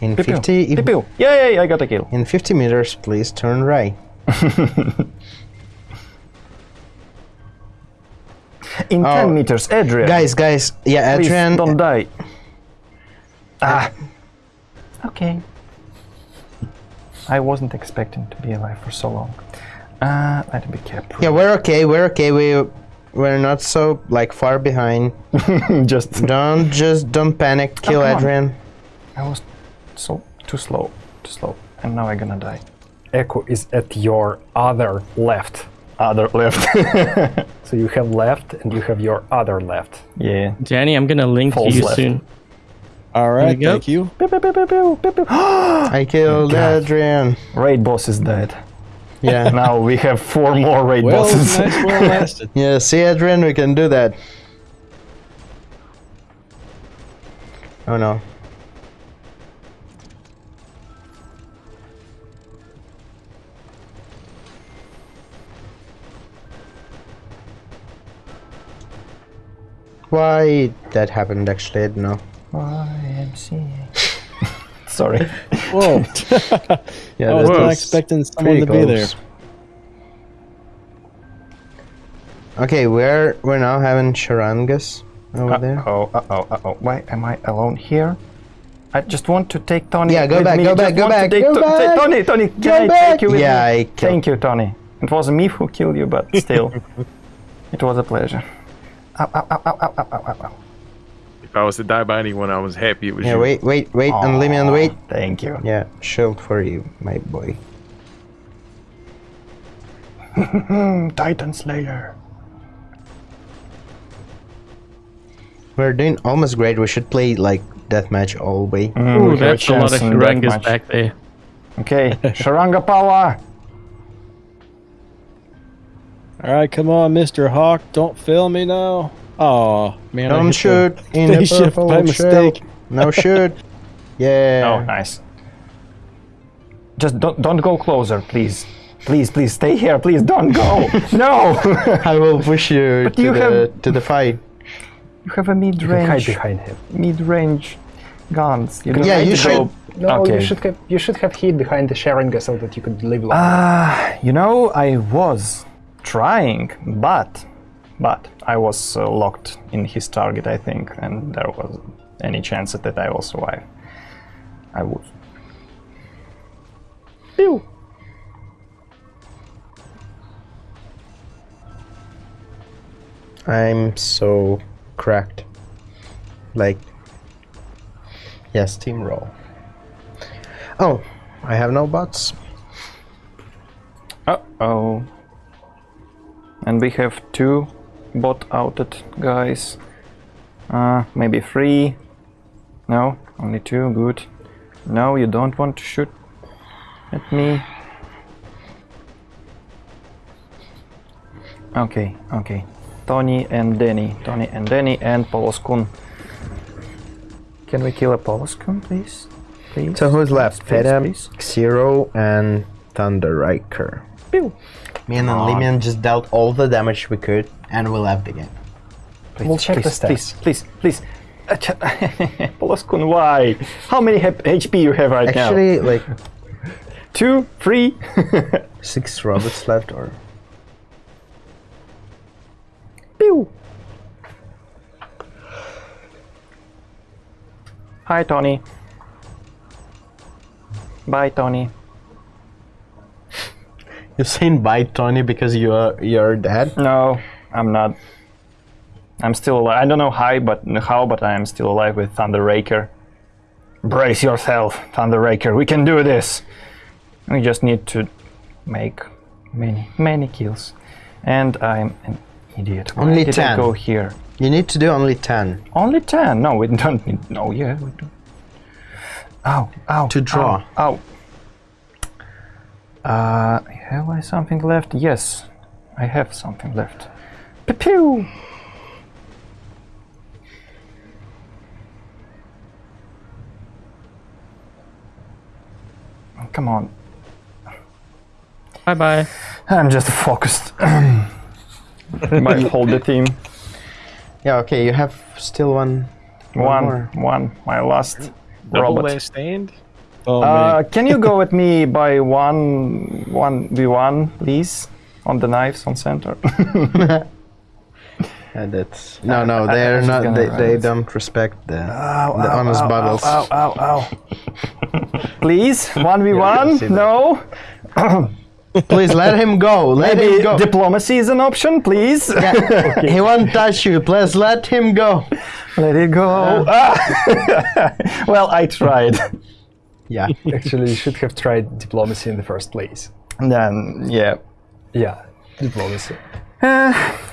Speaker 3: in
Speaker 2: Pew, pew.
Speaker 3: 50,
Speaker 2: Pew,
Speaker 3: if-
Speaker 2: pew. Yay! I got a kill.
Speaker 3: in 50 meters, please turn right.
Speaker 2: In
Speaker 3: Oh.
Speaker 2: 10 meters, Adrian.
Speaker 3: Guys, guys, yeah,
Speaker 2: please
Speaker 3: Adrian.
Speaker 2: don't die. Ah. Okay. I wasn't expecting to be alive for so long. Uh, let me be careful.
Speaker 3: Yeah, we're okay. We're okay. We we're not so like far behind.
Speaker 2: Just
Speaker 3: Don't just don't panic. Kill
Speaker 2: come on.
Speaker 3: Adrian.
Speaker 2: I was so too slow, too slow, and now I'm gonna die.
Speaker 1: Echo is at your other left.
Speaker 2: Other left.
Speaker 1: So you have left and you have your other left.
Speaker 2: yeah.
Speaker 6: Danny, I'm gonna link
Speaker 2: Falls
Speaker 6: to you
Speaker 2: left.
Speaker 6: soon.
Speaker 10: All right,
Speaker 6: you go.
Speaker 10: thank you.
Speaker 2: Pew, pew, pew.
Speaker 3: I killed
Speaker 2: God.
Speaker 3: Adrian.
Speaker 2: Raid boss is dead.
Speaker 3: Yeah.
Speaker 2: now we have four more raid
Speaker 10: Well,
Speaker 2: bosses.
Speaker 10: nice, well lasted.
Speaker 3: yeah. See, Adrian, we can do that. Oh no. Why that happened actually, I don't know.
Speaker 2: YMCA. Sorry.
Speaker 10: Whoa,
Speaker 3: Yeah,
Speaker 10: I was
Speaker 3: that
Speaker 10: not expecting someone
Speaker 3: pretty
Speaker 10: to be there.
Speaker 3: Okay, we're we're now having Sharangas over there.
Speaker 2: Uh-oh, uh-oh, uh-oh. Why am I alone here? I just want to take Tony
Speaker 3: Yeah, go
Speaker 2: with
Speaker 3: back,
Speaker 2: me.
Speaker 3: go back, go
Speaker 2: want to
Speaker 3: back, go back.
Speaker 2: take Tony, Tony, can
Speaker 3: Go
Speaker 2: I
Speaker 3: back.
Speaker 2: take you with
Speaker 3: Yeah,
Speaker 2: me?
Speaker 3: I killed-
Speaker 2: Thank you, Tony. It was me who killed you, but still, it was a pleasure. Ow, ow, ow, ow, ow, ow, ow, ow.
Speaker 7: If I was to die by anyone, I was happy it was
Speaker 3: Yeah,
Speaker 7: you.
Speaker 3: wait, wait, wait, and leave me on wait.
Speaker 2: Thank you.
Speaker 3: Yeah, shield for you, my boy.
Speaker 2: Titan Slayer.
Speaker 3: We're doing almost great. We should play like deathmatch all way.
Speaker 2: Mm,
Speaker 6: Ooh, that's a lot of
Speaker 2: Sharangas
Speaker 6: back there.
Speaker 2: Okay, Sharanga power.
Speaker 10: All right, come on, Mr. Hawk, don't fail me now. Oh man, I
Speaker 3: Don't
Speaker 10: hit the
Speaker 3: shoot in the
Speaker 10: spaceship
Speaker 3: purple
Speaker 10: by
Speaker 3: shell.
Speaker 10: mistake.
Speaker 3: No shoot. Yeah.
Speaker 2: Oh, nice. Just don't don't go closer, please. Please, please stay here. Please don't go. no.
Speaker 3: I will push you
Speaker 2: But
Speaker 3: to
Speaker 2: you
Speaker 3: the
Speaker 2: have-
Speaker 3: to the fight.
Speaker 2: you have a
Speaker 1: You can hide
Speaker 2: mid-range
Speaker 1: behind him.
Speaker 2: mid-range guns. You
Speaker 3: Yeah, you should-
Speaker 2: go-
Speaker 1: No,
Speaker 2: okay.
Speaker 1: you should have you should have hid behind the Sharanga so that you could live long.
Speaker 2: Ah, you know, I was trying, but but I was uh, locked in his target, I think, and there was any chance that I will survive. I would. Pew.
Speaker 3: I'm so cracked. Like, yes, team roll. Oh, I have no bots.
Speaker 2: Uh oh. And we have two bot outed guys. Uh, maybe three. No, only two. Good. No, you don't want to shoot at me. Okay, okay. Tony and Danny. Tony and Danny and Poloskun. Can we kill a Poloskun, please? Please.
Speaker 3: So who's left?
Speaker 2: Please,
Speaker 3: Feta,
Speaker 2: please.
Speaker 3: And Thunder Riker.
Speaker 2: Pew.
Speaker 3: Me and Limian just dealt all the damage we could, and we left the game.
Speaker 2: Please,
Speaker 1: We'll check the
Speaker 2: please,
Speaker 1: stats.
Speaker 2: Please, please, please. Poloskun, why? How many HP you have right now?
Speaker 3: Actually, like
Speaker 2: Two, three.
Speaker 3: six robots left, or
Speaker 2: Pew. Hi, Tony. Bye, Tony.
Speaker 3: You're saying bye, Tony, because you are you're dead.
Speaker 2: No, I'm not. I'm still alive. I don't know how, but how, but I am still alive with Thunder Raker. Brace yourself, Thunder Raker. We can do this. We just need to make many, many kills. And I'm an idiot. Why
Speaker 3: Only
Speaker 2: did I
Speaker 3: 10.
Speaker 2: go here?
Speaker 3: You need to do only ten
Speaker 2: Only 10. No, we don't need. No, yeah, we do. Ow, ow.
Speaker 3: To draw.
Speaker 2: Ow. ow. Uh, have I something left? Yes, I have something left. Pew pew! Come on,
Speaker 6: Bye bye.
Speaker 2: I'm just focused. Might hold the team.
Speaker 3: Yeah. Okay, you have still one.
Speaker 2: One,
Speaker 3: more.
Speaker 2: one, my last
Speaker 7: Double
Speaker 2: robot.
Speaker 7: last stand?
Speaker 10: Oh
Speaker 2: Uh, can you go with me by one one v one, please? On the knives on center.
Speaker 3: Uh, that's no, no. They're not. They, they don't respect the the honest bubbles.
Speaker 2: Ow, ow, ow. Please, 1v1? no?
Speaker 3: Please let him go. Let
Speaker 2: Maybe
Speaker 3: him go.
Speaker 2: diplomacy is an option, please?
Speaker 3: Yeah, He won't touch you. Please let him go.
Speaker 2: Let it go. Ah. well, I tried.
Speaker 3: Yeah.
Speaker 1: Actually, you should have tried diplomacy in the first place.
Speaker 2: Then, yeah.
Speaker 1: Yeah, diplomacy.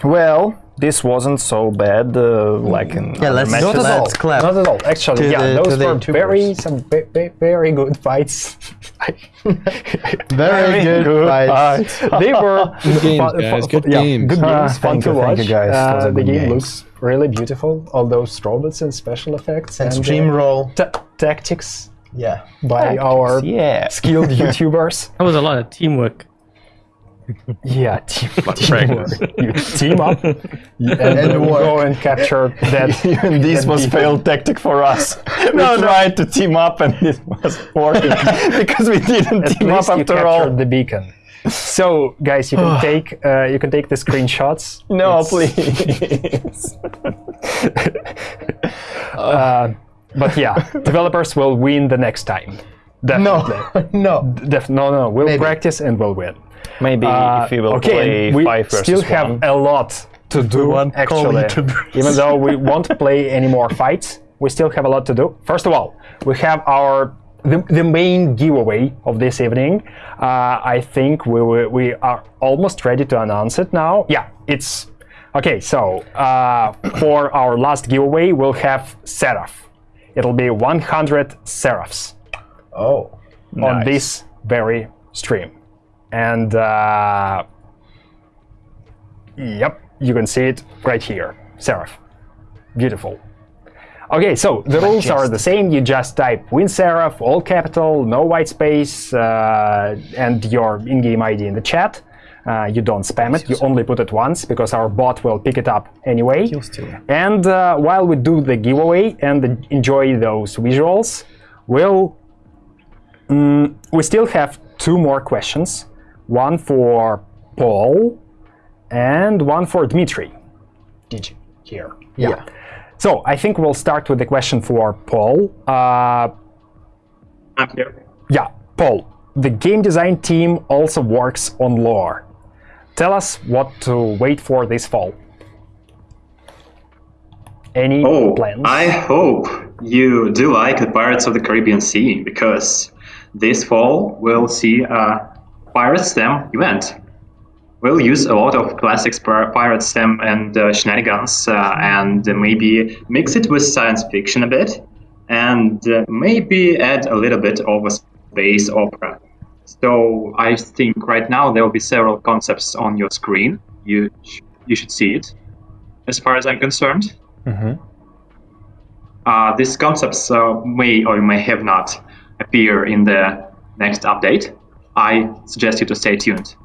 Speaker 2: Well, this wasn't so bad uh, like in
Speaker 3: Yeah,
Speaker 2: other
Speaker 3: let's-
Speaker 2: matches.
Speaker 1: Not at all.
Speaker 3: Let's clap
Speaker 1: Not at all. Actually,
Speaker 3: to
Speaker 1: yeah,
Speaker 3: the-
Speaker 1: those
Speaker 3: the
Speaker 1: were very some ve- ve- very good fights.
Speaker 3: Very good fights.
Speaker 1: they were
Speaker 10: Good games,
Speaker 1: fun-
Speaker 10: guys.
Speaker 1: fun-
Speaker 10: Good
Speaker 1: yeah,
Speaker 10: games.
Speaker 1: Good
Speaker 2: Ah,
Speaker 1: games, fun to
Speaker 2: you, thank
Speaker 1: watch.
Speaker 2: you, guys.
Speaker 1: Uh, the game
Speaker 2: games.
Speaker 1: looks really beautiful. All those robots and special effects
Speaker 3: And
Speaker 1: and
Speaker 3: stream
Speaker 1: uh,
Speaker 3: roll.
Speaker 1: tactics
Speaker 3: Yeah.
Speaker 1: by our
Speaker 2: Yeah.
Speaker 1: skilled YouTubers.
Speaker 6: That was a lot of teamwork.
Speaker 1: Yeah, team, teamwork. You team up you- and,
Speaker 3: And work.
Speaker 1: go and capture that.
Speaker 2: Even this
Speaker 1: that
Speaker 2: was
Speaker 1: beacon.
Speaker 2: failed tactic for us. we tried to team up and it was working because we didn't
Speaker 1: At
Speaker 2: team up
Speaker 1: least you
Speaker 2: after
Speaker 1: captured
Speaker 2: all.
Speaker 1: the beacon. So, guys, you can take uh, you can take the screenshots.
Speaker 2: No,
Speaker 1: It's-
Speaker 2: please.
Speaker 1: Uh, but yeah, developers will win the next time. Definitely.
Speaker 3: No. no.
Speaker 1: Def- no, no, we'll
Speaker 3: Maybe.
Speaker 1: practice and we'll win.
Speaker 2: Maybe
Speaker 1: Uh,
Speaker 2: if we will
Speaker 1: okay,
Speaker 2: play
Speaker 1: and we
Speaker 2: five versus
Speaker 1: still have
Speaker 2: one.
Speaker 1: a lot to do.
Speaker 3: want
Speaker 1: Actually,
Speaker 3: YouTubers.
Speaker 1: even though we won't play any more fights, we still have a lot to do. First of all, we have our the, the main giveaway of this evening. Uh, I think we, we we are almost ready to announce it now. Yeah, it's okay. So uh, for our last giveaway, we'll have Seraph. It'll be 100 Seraphs
Speaker 3: Oh.
Speaker 1: on
Speaker 2: Nice.
Speaker 1: this very stream. And uh, yep, you can see it right here. Seraph. Beautiful. Okay, so the rules are the same. You just type win Seraph, all capital, no white space, uh, and your in-game ID in the chat. Uh, you don't spam it. You only put it once because our bot will pick it up anyway. And uh, while we do the giveaway and enjoy those visuals, we'll Mm, we still have two more questions. One for Paul and one for Dmitry. Did you hear?
Speaker 3: Yeah.
Speaker 1: So I think we'll start with the question for Paul. Uh,
Speaker 8: I'm here.
Speaker 1: yeah, Paul. The game design team also works on lore. Tell us what to wait for this fall. Any
Speaker 8: Oh,
Speaker 1: plans?
Speaker 8: I hope you do like the Pirates of the Caribbean Sea because this fall we'll see a Pirate STEM event. We'll use a lot of classics pir- Pirate STEM and uh, shenanigans uh, and maybe mix it with science fiction a bit and uh, maybe add a little bit of a space opera. So I think right now there will be several concepts on your screen. You sh- you should see it. As far as I'm concerned, uh, these concepts uh, may or may have not appear in the next update. I suggest you to stay tuned.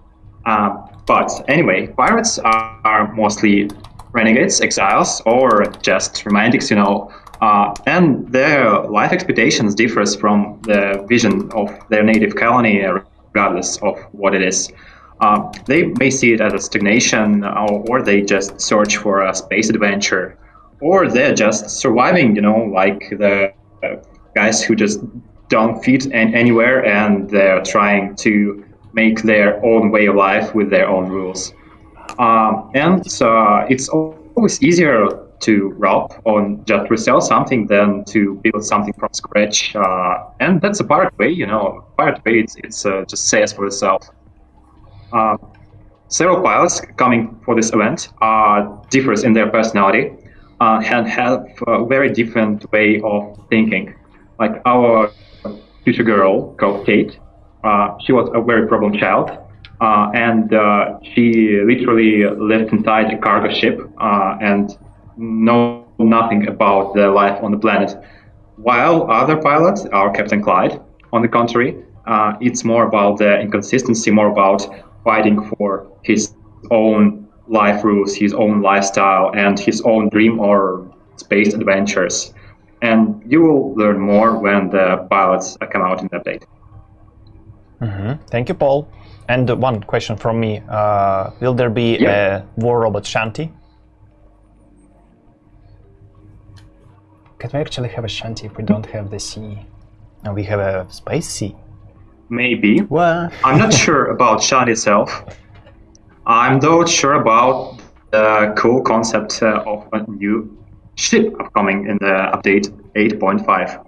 Speaker 8: Uh, but anyway, pirates are, are mostly renegades, exiles, or just romantics, you know. Uh, and their life expectations differs from the vision of their native colony, uh, regardless of what it is. Uh, they may see it as a stagnation, or, or they just search for a space adventure, or they're just surviving, you know, like the uh, guys who just don't fit an- anywhere and they're trying to make their own way of life with their own rules. Um, and uh, it's always easier to rob or just resell something than to build something from scratch. Uh, and that's a pirate way, you know. Pirate way, it's, it's uh, just says for itself. Uh, several pilots coming for this event uh, differs in their personality uh, and have a very different way of thinking. Like our future girl called Kate, uh, she was a very problem child, and she literally lived inside a cargo ship and know nothing about the life on the planet. While other pilots are Captain Clyde, on the contrary, uh, it's more about the inconsistency, more about fighting for his own life rules, his own lifestyle, and his own dream or space adventures. And you will learn more when the pilots come out in the update.
Speaker 2: Thank you, Paul. And one question from me: uh, Will there be
Speaker 8: Yeah.
Speaker 2: a War Robot Shanty?
Speaker 1: Can we actually have a shanty if we don't have the sea?
Speaker 2: And we have a space sea.
Speaker 8: Maybe.
Speaker 3: What?
Speaker 8: I'm not sure about Shad itself. I'm though sure about the cool concept uh, of a new ship upcoming in the update 8.5.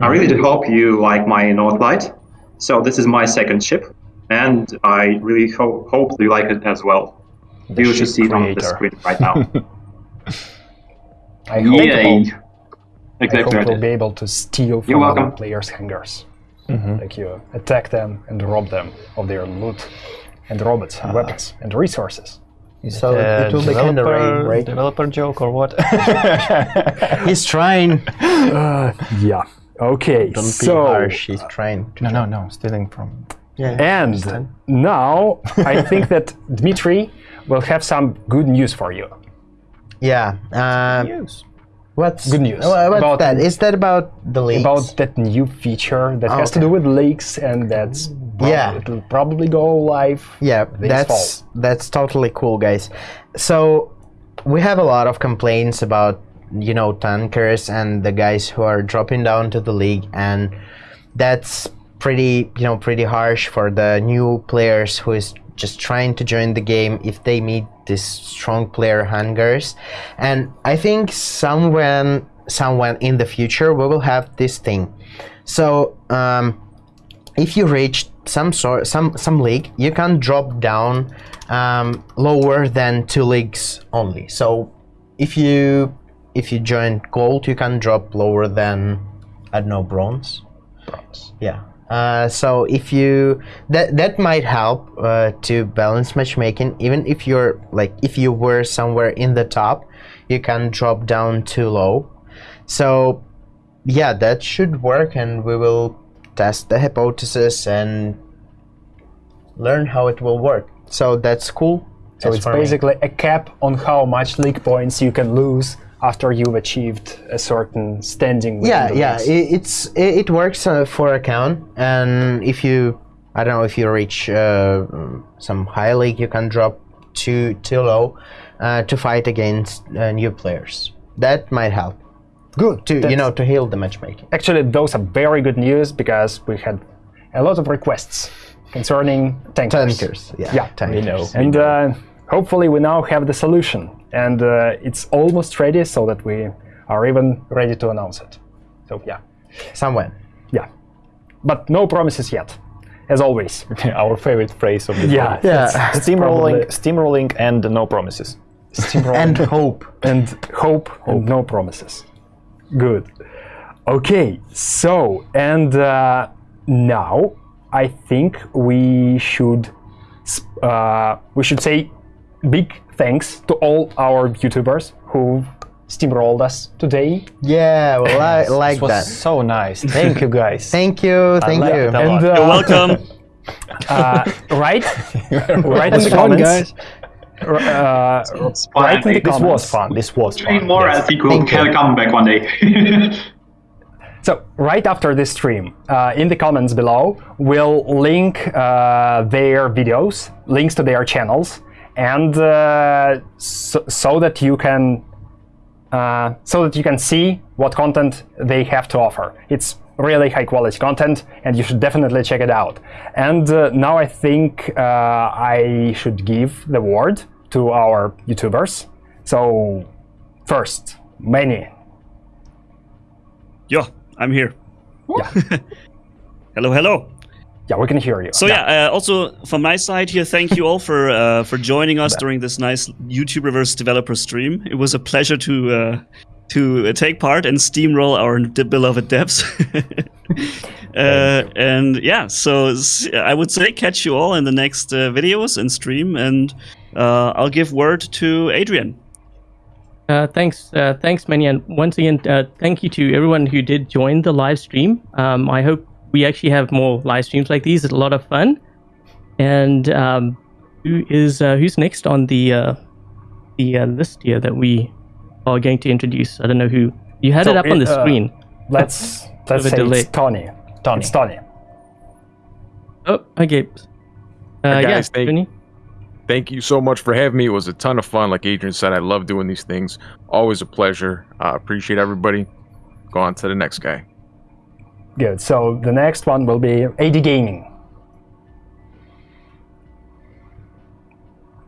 Speaker 8: I really do hope you like my Northlight. So this is my second ship, and I really ho- hope you like it as well.
Speaker 2: The
Speaker 8: you should
Speaker 2: ship
Speaker 8: see it on the screen right now.
Speaker 1: I hope,
Speaker 8: Yay!
Speaker 1: I hope
Speaker 8: Exactly.
Speaker 1: we'll be able to steal from other players' hangars. Mm-hmm. Like you attack them and rob them of their loot and robots and ah. weapons and resources.
Speaker 2: Is
Speaker 3: So
Speaker 2: a
Speaker 3: it will be kinda
Speaker 2: developer-
Speaker 3: rain, right?
Speaker 2: Developer joke or what?
Speaker 3: He's trying.
Speaker 1: Uh, yeah. Okay.
Speaker 3: Don't be harsh. He's trying. To
Speaker 2: no, no, no. Stealing from.
Speaker 3: Yeah.
Speaker 1: and now I think that Dmitry will have some good news for you.
Speaker 3: Yeah. Uh, um,
Speaker 2: Use.
Speaker 3: What's
Speaker 1: Good news.
Speaker 3: wha- What's
Speaker 1: About-
Speaker 3: that? Is that about the leaks?
Speaker 1: About that new feature that
Speaker 3: Oh,
Speaker 1: has to do with leaks and that's
Speaker 3: Yeah.
Speaker 1: it'll probably go live.
Speaker 3: Yeah, that's that's totally cool, guys. So we have a lot of complaints about you know tankers and the guys who are dropping down to the league, and that's pretty you know pretty harsh for the new players who is just trying to join the game if they meet these strong player hangars and i think somewhere someone in the future we will have this thing. So um, if you reach some sort some some league you can drop down um, lower than two leagues only. So if you if you join gold you can drop lower than i don't know bronze? Bronze. Yeah uh, so if you that that might help uh, to balance matchmaking. Even if you're like if you were somewhere in the top you can drop down too low. So yeah that should work and we will test the hypothesis and learn how it will work. So that's cool.
Speaker 1: So it's
Speaker 3: for me.
Speaker 1: basically a cap on how much league points you can lose after you've achieved a certain standing.
Speaker 3: yeah yeah it, it's it, it works uh, for account and if you i don't know if you reach uh, some high league you can drop too too low uh, to fight against uh, new players that might help
Speaker 1: Good.
Speaker 3: to you know to heal the matchmaking
Speaker 1: Actually, those are very good news because we had a lot of requests concerning tankers.
Speaker 3: tankers yeah
Speaker 1: Yeah,
Speaker 3: tankers.
Speaker 2: know.
Speaker 1: And uh, hopefully, we now have the solution, and uh, it's almost ready, so that we are even ready to announce it. So yeah,
Speaker 3: somewhere
Speaker 1: yeah, but no promises yet, as always.
Speaker 2: Our favorite phrase of the
Speaker 1: Yeah,
Speaker 3: Yeah.
Speaker 1: that's
Speaker 2: Steamrolling, steamrolling, and no promises.
Speaker 1: steamrolling.
Speaker 3: and hope
Speaker 1: and hope, and no promises. Good. Okay, so and uh, now I think we should uh, we should say big thanks to all our YouTubers who steamrolled us today.
Speaker 3: yeah well, I like
Speaker 2: This was
Speaker 3: that
Speaker 2: so nice. Thank you, guys.
Speaker 3: thank you thank
Speaker 2: like
Speaker 3: you
Speaker 2: it a lot.
Speaker 1: And
Speaker 4: You're
Speaker 1: uh,
Speaker 4: welcome.
Speaker 1: uh, right, right in the
Speaker 10: fun,
Speaker 1: comments.
Speaker 10: guys.
Speaker 1: r- Uh,
Speaker 8: It's fun.
Speaker 1: in the
Speaker 2: This
Speaker 1: comments.
Speaker 2: was fun. This was
Speaker 8: Three
Speaker 2: fun.
Speaker 8: more,
Speaker 2: yes.
Speaker 8: I think we'll
Speaker 3: Thank you.
Speaker 8: come back one day.
Speaker 1: So right after this stream, uh, in the comments below, we'll link uh, their videos, links to their channels, and uh, so, so that you can uh, so that you can see what content they have to offer. It's really high quality content, and you should definitely check it out. And uh, now I think uh, I should give the word to our YouTubers. So first, Manny,
Speaker 4: Yo, I'm here. Yeah. hello, hello.
Speaker 1: Yeah, we can hear you.
Speaker 4: So yeah, uh, also from my side here, thank you all for uh, for joining us during this nice YouTube Reverse Developer stream. It was a pleasure to uh, to uh, take part and steamroll our beloved devs. uh, and yeah, so I would say catch you all in the next uh, videos and stream, and uh, I'll give word to Adrian.
Speaker 6: Uh, thanks, uh, thanks, Manny, and once again, uh, thank you to everyone who did join the live stream. Um, I hope we actually have more live streams like these. It's a lot of fun. And um, who is uh, who's next on the uh, the uh, list here that we are going to introduce? I don't know who. You had
Speaker 1: So
Speaker 6: it up on the
Speaker 1: uh,
Speaker 6: screen.
Speaker 1: let's let's say
Speaker 6: delay.
Speaker 1: it's Tony.
Speaker 2: Tony.
Speaker 1: It's Tony.
Speaker 6: Oh, okay. Uh,
Speaker 7: Hey,
Speaker 6: yeah,
Speaker 7: guys, thank-
Speaker 6: Tony.
Speaker 7: Thank you so much for having me. It was a ton of fun. Like Adrian said, I love doing these things. Always a pleasure. I appreciate everybody. go on to the next guy.
Speaker 1: Good. So the next one will be AD Gaming.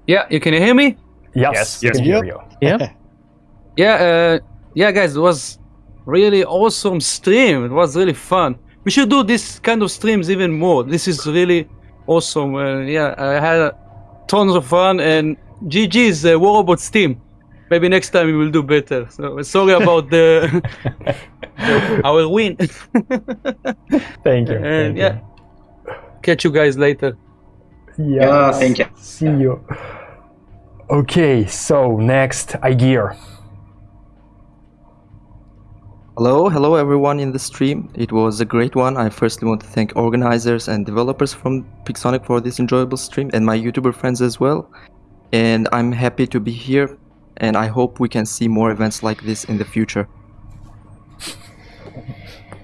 Speaker 11: Yeah, you can hear me?
Speaker 1: Yes,
Speaker 2: Yes,
Speaker 1: we
Speaker 2: yes.
Speaker 1: can hear
Speaker 10: Yep.
Speaker 1: you.
Speaker 6: Yeah.
Speaker 11: Yeah, uh, yeah, guys, it was really awesome stream. It was really fun. We should do this kind of streams even more. This is really awesome. Uh, yeah, I had tons of fun and GG's uh, War Robots team. Maybe next time we will do better. So sorry about the our win.
Speaker 1: Thank you.
Speaker 11: and
Speaker 1: thank you.
Speaker 11: yeah, catch you guys later.
Speaker 1: Yes.
Speaker 8: Yeah, thank you.
Speaker 1: See you. Okay, so next, iGear.
Speaker 12: Hello, hello everyone in the stream. It was a great one. I firstly want to thank organizers and developers from Pixonic for this enjoyable stream and my YouTuber friends as well. And I'm happy to be here and I hope we can see more events like this in the future.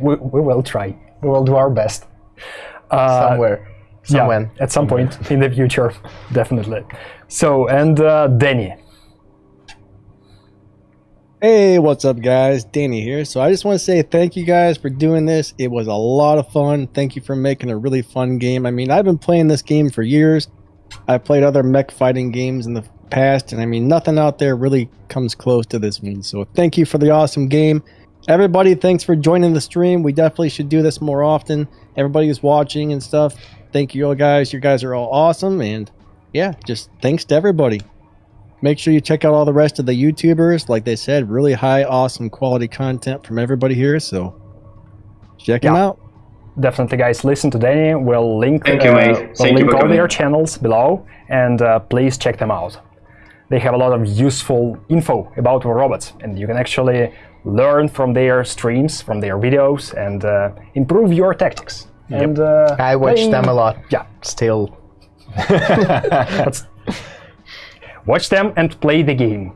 Speaker 1: We, we will try. We will do our best. Uh,
Speaker 3: Somewhere.
Speaker 1: yeah, at some point in the future, definitely. So, and uh, Danny.
Speaker 10: Hey, what's up, guys? Danny here. So I just want to say thank you guys for doing this. It was a lot of fun. Thank you for making a really fun game. I mean, I've been playing this game for years. I played other mech fighting games in the past, and I mean, nothing out there really comes close to this one. So thank you for the awesome game. Everybody, thanks for joining the stream. We definitely should do this more often. Everybody who's watching and stuff, thank you all guys. You guys are all awesome, and yeah, just thanks to everybody. Make sure you check out all the rest of the YouTubers. Like they said, really high, awesome quality content from everybody here. So check them out.
Speaker 1: Definitely, guys, listen to Danny. We'll link,
Speaker 8: Thank you,
Speaker 1: uh,
Speaker 8: mate.
Speaker 1: we'll
Speaker 8: Thank
Speaker 1: link
Speaker 8: for
Speaker 1: all
Speaker 8: coming.
Speaker 1: their channels below, and uh, please check them out. They have a lot of useful info about robots, and you can actually learn from their streams, from their videos, and uh, improve your tactics. And uh,
Speaker 3: I watch
Speaker 1: playing-
Speaker 3: them a lot.
Speaker 1: Yeah,
Speaker 3: Still.
Speaker 1: Watch them and play the game,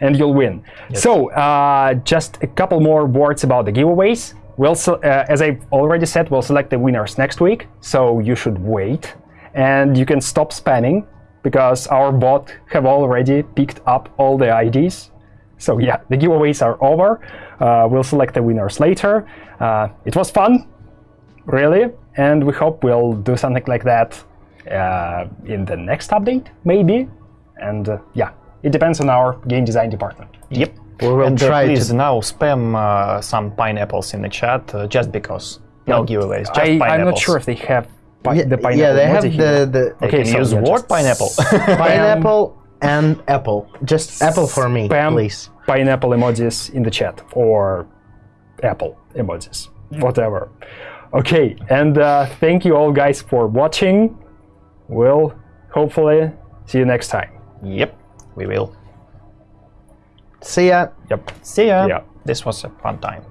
Speaker 1: and you'll win. Yes. So, uh, just a couple more words about the giveaways. We'll, uh, as I already said, we'll select the winners next week. So you should wait, and you can stop spamming because our bot have already picked up all the IDs. So yeah, the giveaways are over. Uh, we'll select the winners later. Uh, it was fun, really, and we hope we'll do something like that uh, in the next update, maybe. And uh, yeah, it depends on our game design department.
Speaker 2: Yep.
Speaker 3: We will
Speaker 2: and uh,
Speaker 3: try
Speaker 2: please
Speaker 3: to.
Speaker 2: now spam uh, some pineapples in the chat uh, just because. No giveaways, just
Speaker 1: I,
Speaker 2: pineapples.
Speaker 1: I'm not sure if they have pi-
Speaker 3: Yeah,
Speaker 1: the pineapple.
Speaker 3: yeah, they have the, the
Speaker 1: Okay,
Speaker 2: can
Speaker 1: so
Speaker 2: use
Speaker 1: just
Speaker 2: pineapple.
Speaker 3: pineapple and apple. Just apple for me,
Speaker 1: spam
Speaker 3: please.
Speaker 1: pineapple emojis in the chat or apple emojis, whatever. Okay, and uh, thank you all guys for watching. We'll hopefully see you next time.
Speaker 2: yep, we will.
Speaker 3: See ya.
Speaker 1: Yep.
Speaker 2: See ya.
Speaker 1: Yeah.
Speaker 2: This was a fun time.